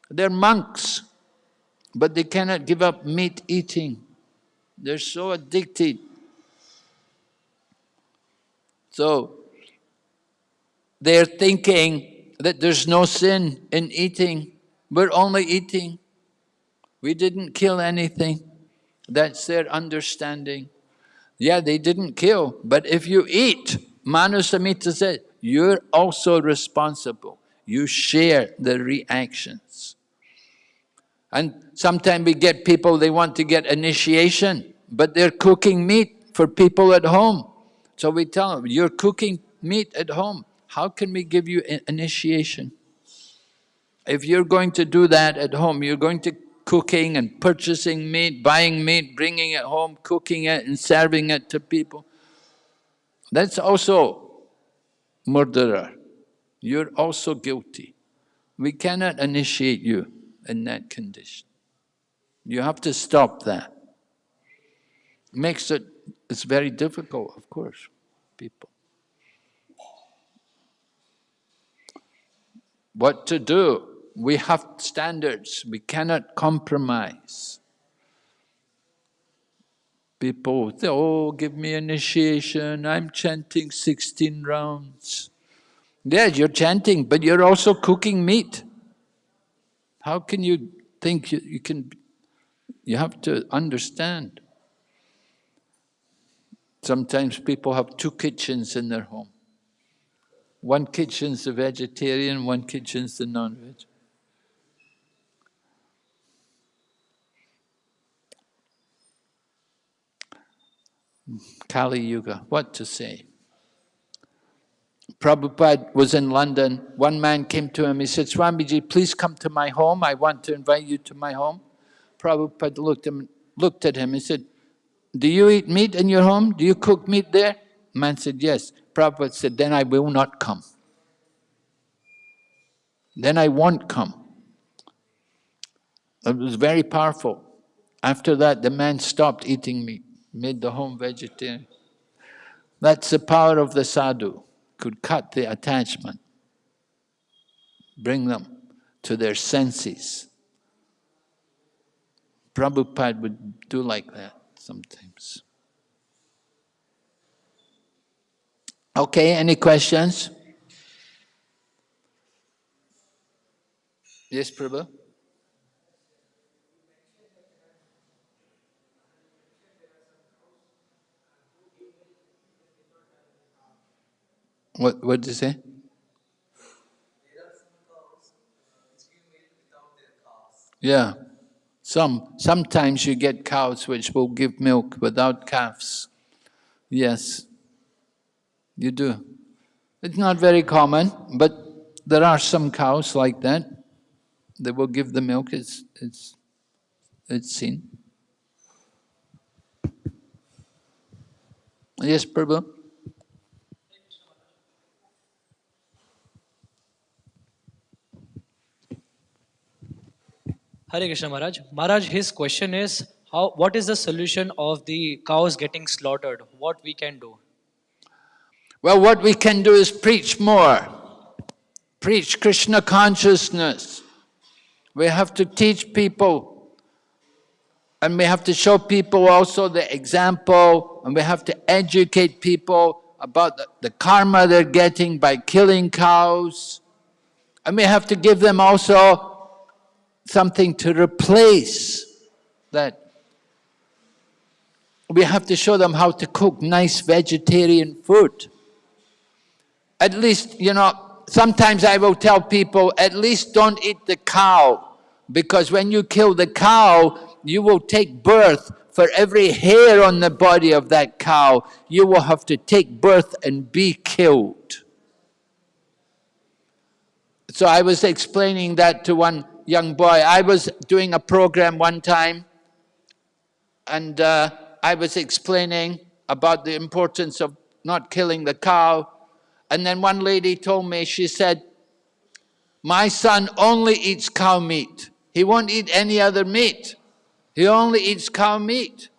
They're monks, but they cannot give up meat eating. They're so addicted. So, they're thinking that there's no sin in eating. We're only eating. We didn't kill anything. That's their understanding. Yeah, they didn't kill, but if you eat, Manu Samhita said, you're also responsible. You share the reactions. And sometimes we get people, they want to get initiation, but they're cooking meat for people at home. So we tell them, you're cooking meat at home. How can we give you initiation? If you're going to do that at home, you're going to cooking and purchasing meat, buying meat, bringing it home, cooking it and serving it to people. That's also murderer. You're also guilty. We cannot initiate you in that condition. You have to stop that. Makes it, it's very difficult, of course, people. What to do. We have standards, we cannot compromise. People say, oh, give me initiation, I'm chanting 16 rounds. Yes, you're chanting, but you're also cooking meat. How can you think you, you can, you have to understand. Sometimes people have two kitchens in their home. One kitchen's the vegetarian, one kitchen's the non-veg. Kali Yuga, what to say? Prabhupada was in London. One man came to him, he said, Swamiji, please come to my home. I want to invite you to my home. Prabhupada looked, him, looked at him and said, do you eat meat in your home? Do you cook meat there? Man said, yes. Prabhupada said, then I will not come. Then I won't come. It was very powerful. After that, the man stopped eating meat, made the home vegetarian. That's the power of the sadhu could cut the attachment, bring them to their senses. Prabhupada would do like that sometimes. Okay, any questions? Yes, Prabhu? What, what did you say? Yeah. Some, sometimes you get cows which will give milk without calves. Yes, you do. It's not very common, but there are some cows like that. They will give the milk, it's, it's, it's seen. Yes, Prabhu? Hare Krishna Maharaj. Maharaj, his question is, how, what is the solution of the cows getting slaughtered? What we can do? Well, what we can do is preach more. Preach Krishna consciousness. We have to teach people and we have to show people also the example and we have to educate people about the, the karma they're getting by killing cows. And we have to give them also something to replace that. We have to show them how to cook nice vegetarian food. At least, you know, sometimes I will tell people, at least don't eat the cow, because when you kill the cow, you will take birth for every hair on the body of that cow, you will have to take birth and be killed. So I was explaining that to one young boy. I was doing a program one time and uh, I was explaining about the importance of not killing the cow. And then one lady told me, she said, my son only eats cow meat. He won't eat any other meat. He only eats cow meat.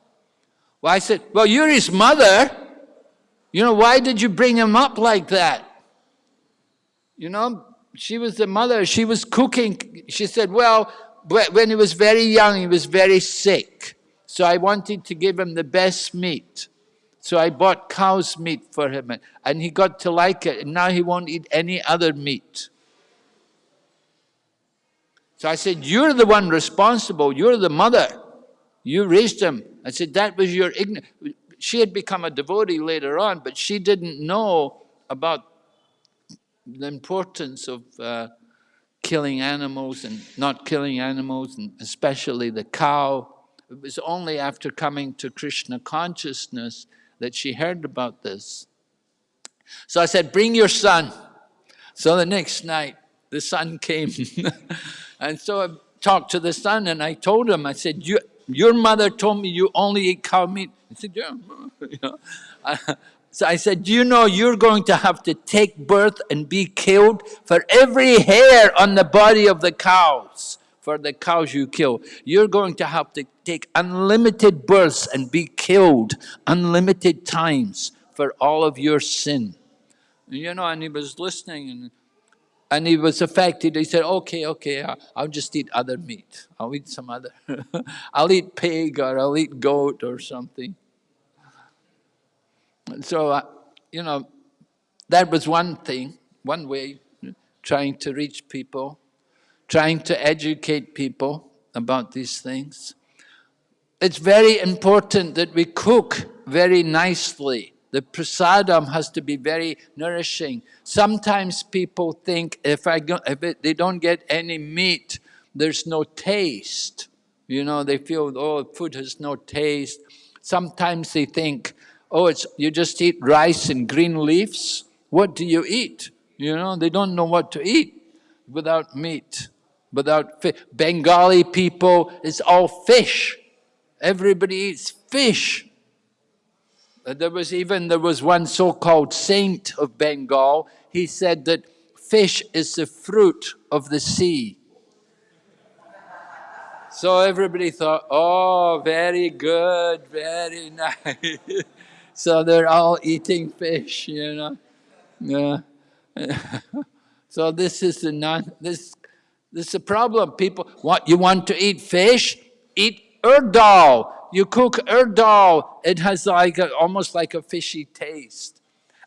Well, I said, well, you're his mother. You know, why did you bring him up like that? You know, she was the mother, she was cooking. She said, well, when he was very young, he was very sick. So I wanted to give him the best meat. So I bought cow's meat for him and he got to like it and now he won't eat any other meat. So I said, you're the one responsible, you're the mother. You raised him. I said, that was your ignorance. She had become a devotee later on, but she didn't know about the importance of uh, killing animals and not killing animals, and especially the cow. It was only after coming to Krishna consciousness that she heard about this. So I said, bring your son. So the next night, the son [LAUGHS] came. and so I talked to the son and I told him, I said, your mother told me you only eat cow meat. He said, yeah. [LAUGHS] you [LAUGHS] so I said, do you know you're going to have to take birth and be killed for every hair on the body of the cows, for the cows you kill. You're going to have to take unlimited births and be killed unlimited times for all of your sin. You know, and he was listening and and he was affected. He said, okay, okay, I- I'll just eat other meat. I'll eat some other, [LAUGHS] I'll eat pig or I'll eat goat or something. And so, uh, you know, that was one thing, one way, trying to reach people, trying to educate people about these things. It's very important that we cook very nicely. The prasadam has to be very nourishing. Sometimes people think if, I go, if it, they don't get any meat, there's no taste. You know, they feel, oh, food has no taste. Sometimes they think, oh, it's, you just eat rice and green leaves. What do you eat? You know, they don't know what to eat without meat, without fish. Bengali people, it's all fish. Everybody eats fish. There was even, there was one so-called saint of Bengal, he said that fish is the fruit of the sea. So everybody thought, oh, very good, very [LAUGHS] nice. so they're all eating fish, you know. Yeah. [LAUGHS] so this is the non, this, this is a problem. People, what, you want to eat fish? Eat urdal. You cook urdal, it has like a, almost like a fishy taste.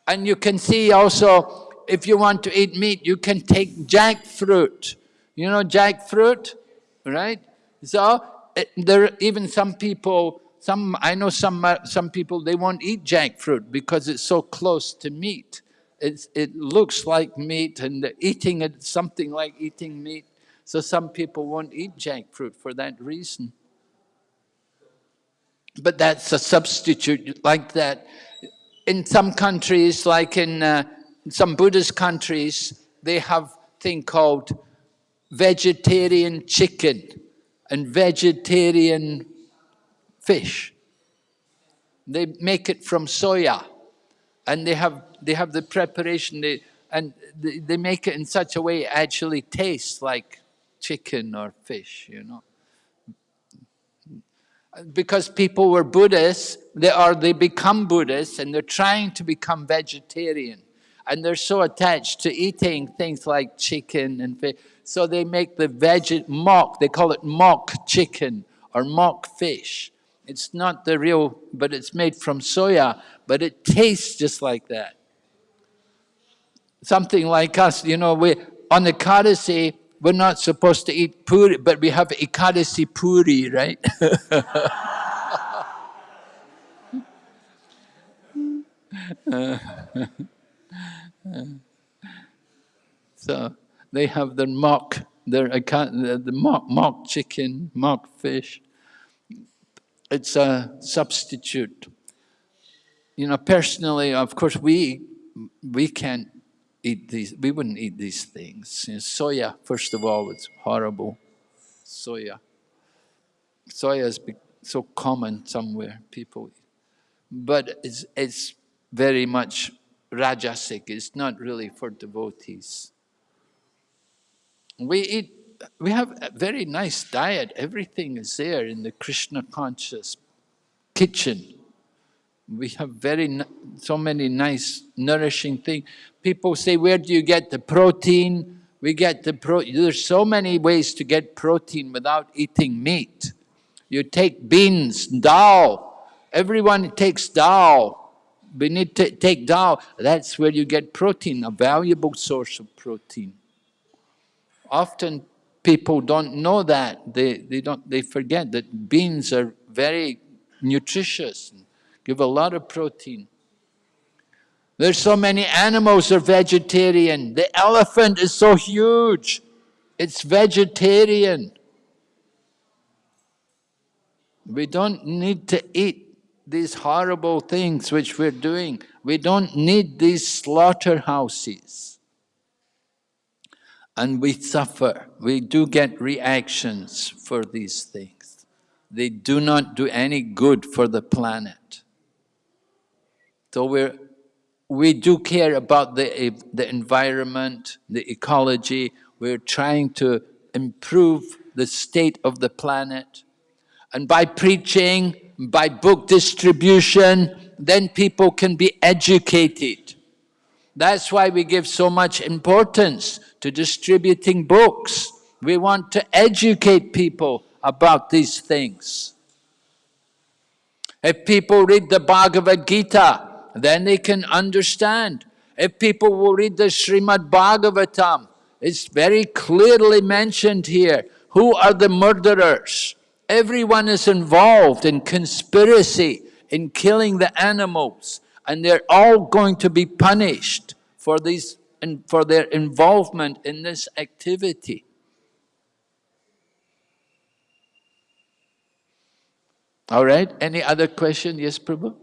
And you can see also, if you want to eat meat, you can take jackfruit. You know jackfruit, right? So it, there, even some people, some I know some uh, some people they won't eat jackfruit because it's so close to meat. It's, it looks like meat, and eating it something like eating meat. So some people won't eat jackfruit for that reason. But that's a substitute like that. In some countries, like in uh, some Buddhist countries, they have thing called vegetarian chicken and vegetarian fish. They make it from soya, and they have they have the preparation. They and they, they make it in such a way it actually tastes like chicken or fish. You know because people were Buddhists, they are they become Buddhists and they're trying to become vegetarian. And they're so attached to eating things like chicken and fish. So they make the veg mock, they call it mock chicken or mock fish. It's not the real, but it's made from soya, but it tastes just like that. Something like us, you know, we on the Ekadasi, we're not supposed to eat puri, but we have Ekadasi puri, right? [LAUGHS] so they have their mock, their the mock, mock chicken, mock fish. It's a substitute. You know, personally, of course, we we can't eat these. We wouldn't eat these things. Soya, first of all, was horrible. Soya. Soya is so common somewhere. People, but it's it's very much rajasic. It's not really for devotees. We eat. We have a very nice diet. Everything is there in the Krishna conscious kitchen. We have very so many nice, nourishing things. People say, "Where do you get the protein?" We get the pro. There's so many ways to get protein without eating meat. You take beans, dal. Everyone takes dal. We need to take dal. That's where you get protein, a valuable source of protein. Often people don't know that. They, they, don't, they forget that beans are very nutritious, and give a lot of protein. There's so many animals are vegetarian. The elephant is so huge. It's vegetarian. We don't need to eat these horrible things which we're doing. We don't need these slaughterhouses. And we suffer. We do get reactions for these things. They do not do any good for the planet. So we're, we do care about the, the environment, the ecology. We're trying to improve the state of the planet. And by preaching, by book distribution, then people can be educated. That's why we give so much importance to distributing books. We want to educate people about these things. If people read the Bhagavad Gita, then they can understand. If people will read the Srimad Bhagavatam, it's very clearly mentioned here. Who are the murderers? Everyone is involved in conspiracy, in killing the animals, and they're all going to be punished for, these, and for their involvement in this activity. All right, any other question? Yes, Prabhu?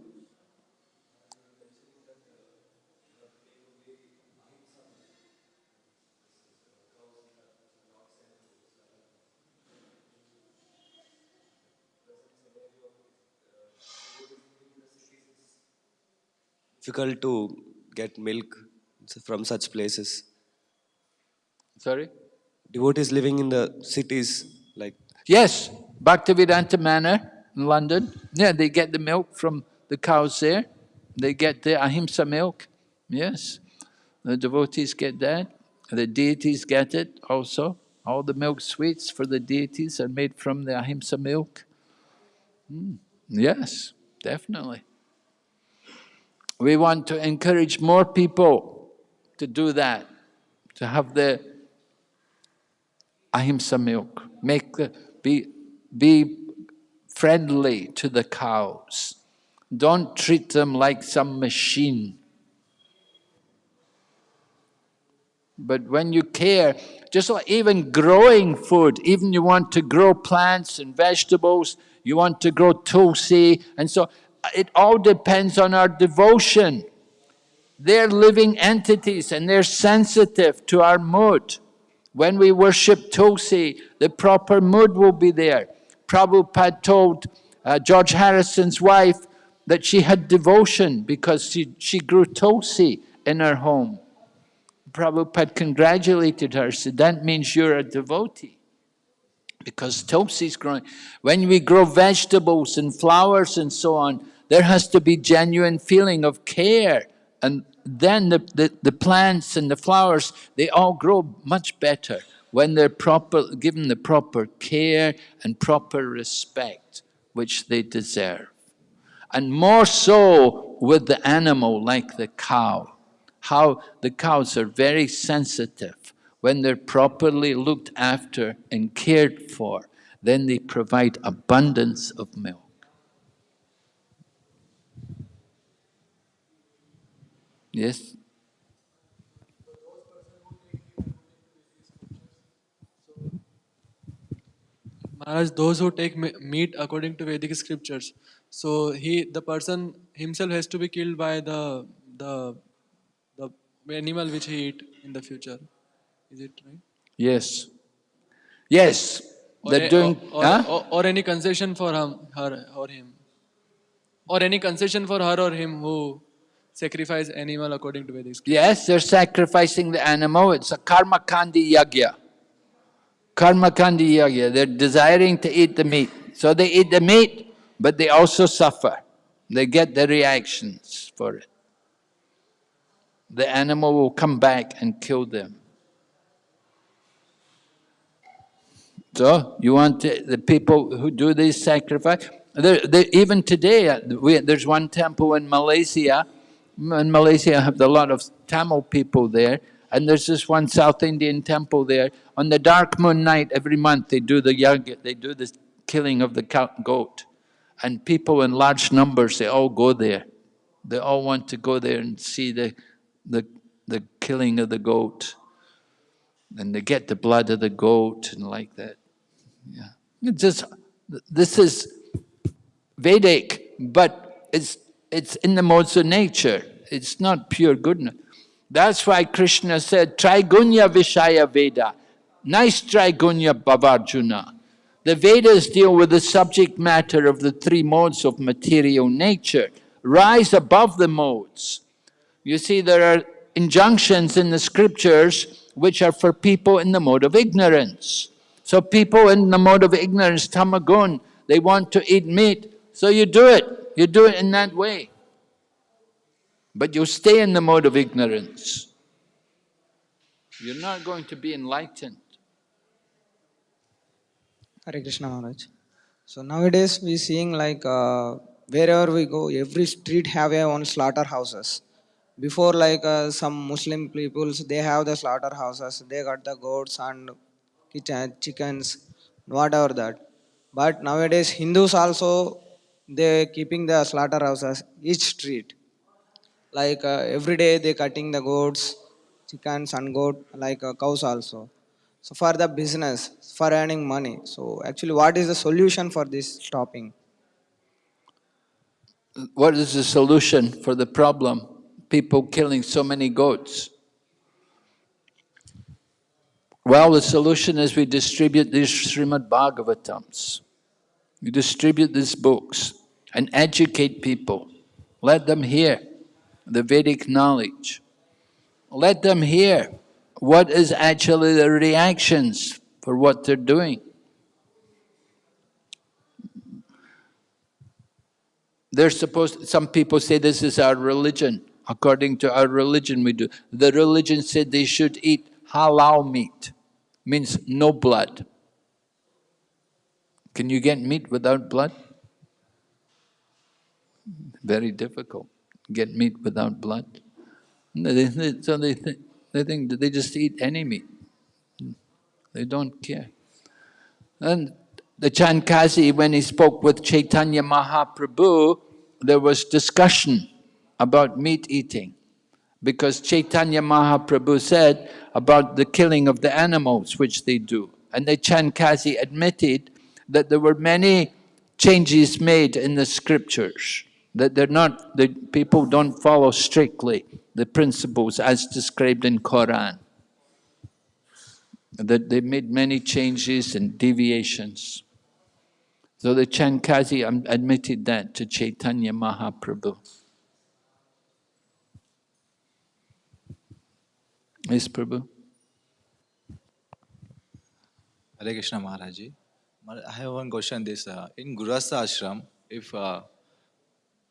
Difficult to get milk from such places. Sorry? Devotees living in the cities, like Yes, Bhaktivedanta Manor in London. Yeah, they get the milk from the cows there. They get the ahimsa milk. Yes, the devotees get that. The deities get it also. All the milk sweets for the deities are made from the ahimsa milk. Mm, Yes, definitely. We want to encourage more people to do that, to have the ahimsa milk, make the, be, be friendly to the cows. Don't treat them like some machine. But when you care, just like even growing food, even you want to grow plants and vegetables, you want to grow tulsi, and so it all depends on our devotion. They're living entities and they're sensitive to our mood. When we worship Tulsi, the proper mood will be there. Prabhupada told uh, George Harrison's wife that she had devotion because she, she grew Tulsi in her home. Prabhupada congratulated her, said, that means you're a devotee. Because Tulsi's growing. When we grow vegetables and flowers and so on, there has to be genuine feeling of care. And then the, the, the plants and the flowers, they all grow much better when they're proper, given the proper care and proper respect which they deserve. And more so with the animal like the cow. How the cows are very sensitive. When they're properly looked after and cared for, then they provide abundance of milk. Yes? Maharaj, those who take meat according to Vedic scriptures, so he, the person himself has to be killed by the the the animal which he eat in the future. Is it right? Yes. Yes, Or, they're a- doing, or, huh? or, or any concession for him, her or him, or any concession for her or him who sacrifice animal according to Vedic. Yes, they're sacrificing the animal. It's a karma kandi yagya. Karma kandi yagya. They're desiring to eat the meat. So they eat the meat, but they also suffer. They get the reactions for it. The animal will come back and kill them. So you want to, the people who do this sacrifice, there, even today, uh, we, there's one temple in Malaysia. In Malaysia, I have a lot of Tamil people there, and there's this one South Indian temple there. On the dark moon night, every month they do the yagya, they do the killing of the goat, and people in large numbers they all go there. They all want to go there and see the the the killing of the goat, and they get the blood of the goat and like that. Yeah. It's just, this is Vedic, but it's, it's in the modes of nature. It's not pure goodness. That's why Krishna said, Trigunya Vishaya Veda. Nice Trigunya Bhavarjuna. The Vedas deal with the subject matter of the three modes of material nature. Rise above the modes. You see, there are injunctions in the scriptures which are for people in the mode of ignorance. So people in the mode of ignorance, tamagun, they want to eat meat, so you do it. You do it in that way. But you'll stay in the mode of ignorance. You're not going to be enlightened. Hare Krishna Maharaj. So nowadays we're seeing like uh, wherever we go, every street have a own slaughterhouses. Before like uh, some Muslim peoples, they have the slaughterhouses. They got the goats and chickens, whatever that. But nowadays Hindus also they keeping the slaughterhouses each street. Like uh, every day they cutting the goats, chickens and goat like uh, cows also. So for the business, for earning money. So actually, what is the solution for this stopping? What is the solution for the problem? People killing so many goats. Well, the solution is we distribute these Srimad Bhagavatams. We distribute these books and educate people. Let them hear the Vedic knowledge. Let them hear what is actually the reactions for what they're doing. They're supposed, some people say this is our religion. According to our religion we do. The religion said they should eat halal meat, means no blood. Can you get meat without blood? Very difficult, get meat without blood. So they, thi- they think that they just eat any meat. They don't care. And the Chand Kazi, when he spoke with Chaitanya Mahaprabhu, there was discussion about meat eating. Because Chaitanya Mahaprabhu said about the killing of the animals, which they do. And the Chand Kazi admitted that there were many changes made in the scriptures, that they're not, the people don't follow strictly the principles as described in Quran that they made many changes and deviations. So the Chand Kazi admitted that to Chaitanya Mahaprabhu. Yes, Prabhu? Hare Krishna Maharaj. Maharaj, I have one question. This uh, in Grihastha ashram, if uh,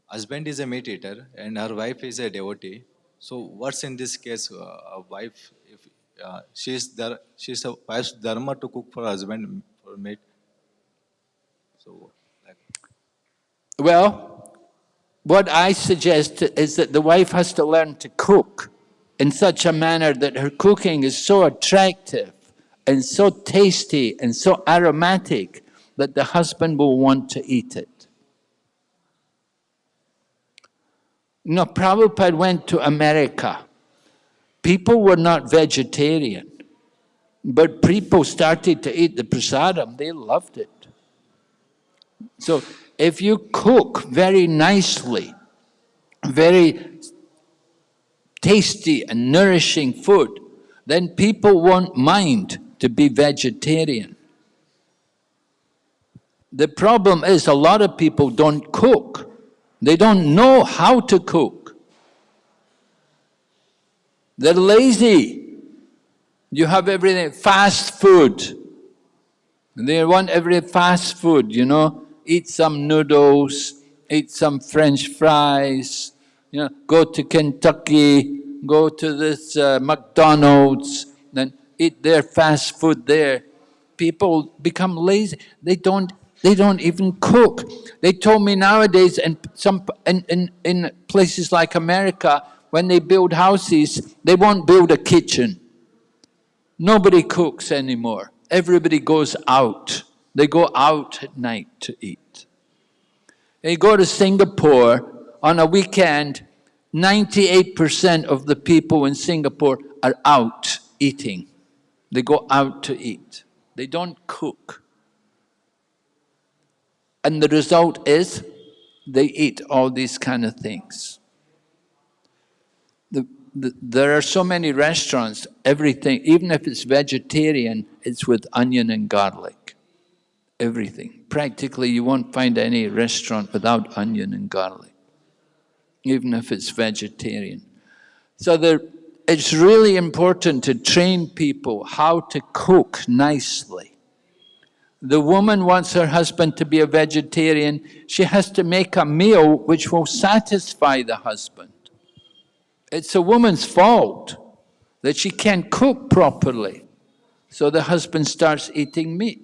husband is a meat eater and her wife is a devotee, so what's in this case? Uh, a wife, if uh, she is there, she is a wife's dharma to cook for husband for meat. So, like, Well, what I suggest is that the wife has to learn to cook in such a manner that her cooking is so attractive and so tasty and so aromatic that the husband will want to eat it. Know, Prabhupada went to America. People were not vegetarian, but people started to eat the prasadam, they loved it. So if you cook very nicely, very tasty and nourishing food, then people won't mind to be vegetarian. The problem is a lot of people don't cook. They don't know how to cook. They're lazy. You have everything, fast food. They want every fast food, you know, eat some noodles, eat some french fries, you know, go to Kentucky, go to this uh, McDonald's, then eat their fast food there. People become lazy, they don't, they don't even cook. They told me nowadays in some, in, in, in places like America, when they build houses, they won't build a kitchen. Nobody cooks anymore. Everybody goes out. They go out at night to eat. They go to Singapore on a weekend, 98% of the people in Singapore are out eating. They go out to eat. They don't cook. And the result is they eat all these kind of things. The, the, there are so many restaurants, everything, even if it's vegetarian, it's with onion and garlic. Everything. Practically, you won't find any restaurant without onion and garlic, even if it's vegetarian. So there, it's really important to train people how to cook nicely. The woman wants her husband to be a vegetarian, she has to make a meal which will satisfy the husband. it's a woman's fault that she can't cook properly. So the husband starts eating meat.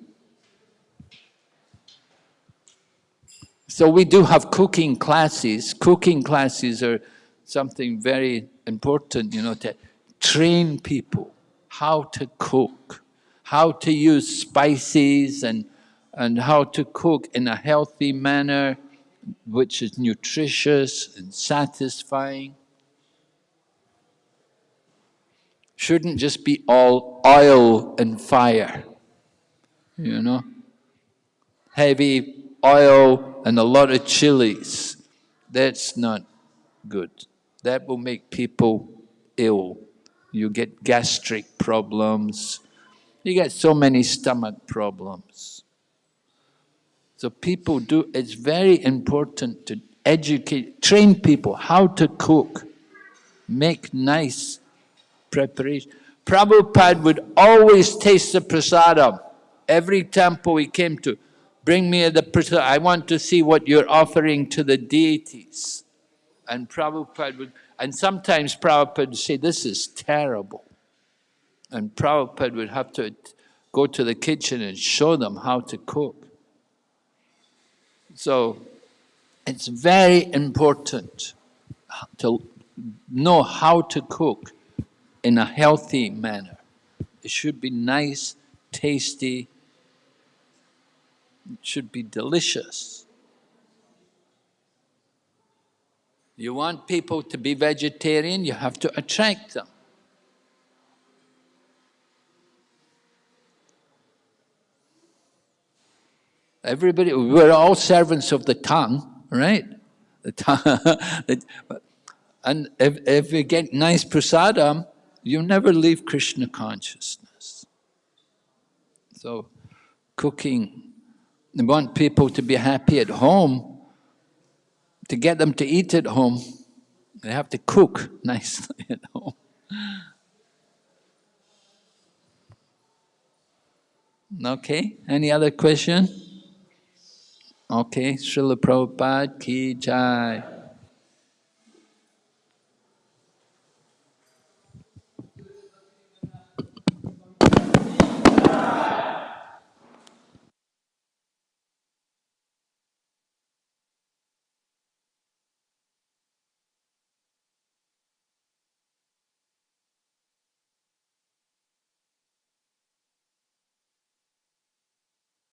So we do have cooking classes. Cooking classes are something very important, you know, to train people how to cook, how to use spices and, and how to cook in a healthy manner, which is nutritious and satisfying. Shouldn't just be all oil and fire, you know? Heavy oil and a lot of chilies. That's not good. That will make people ill. You get gastric problems. You get so many stomach problems. So people do, it's very important to educate, train people how to cook, make nice preparation. Prabhupada would always taste the prasadam. Every temple he came to, bring me the prasadam. I want to see what you're offering to the deities. And Prabhupada would, and sometimes Prabhupada would say, this is terrible. And Prabhupada would have to go to the kitchen and show them how to cook. So it's very important to know how to cook in a healthy manner. It should be nice, tasty, it should be delicious. You want people to be vegetarian, you have to attract them. Everybody, we're all servants of the tongue, right? The tongue. [LAUGHS] and if, if you get nice prasadam, you never leave Krishna consciousness. So, cooking, they want people to be happy at home. To get them to eat at home, they have to cook [LAUGHS] nicely at home. Okay, any other question? Okay, Srila Prabhupada ki jai.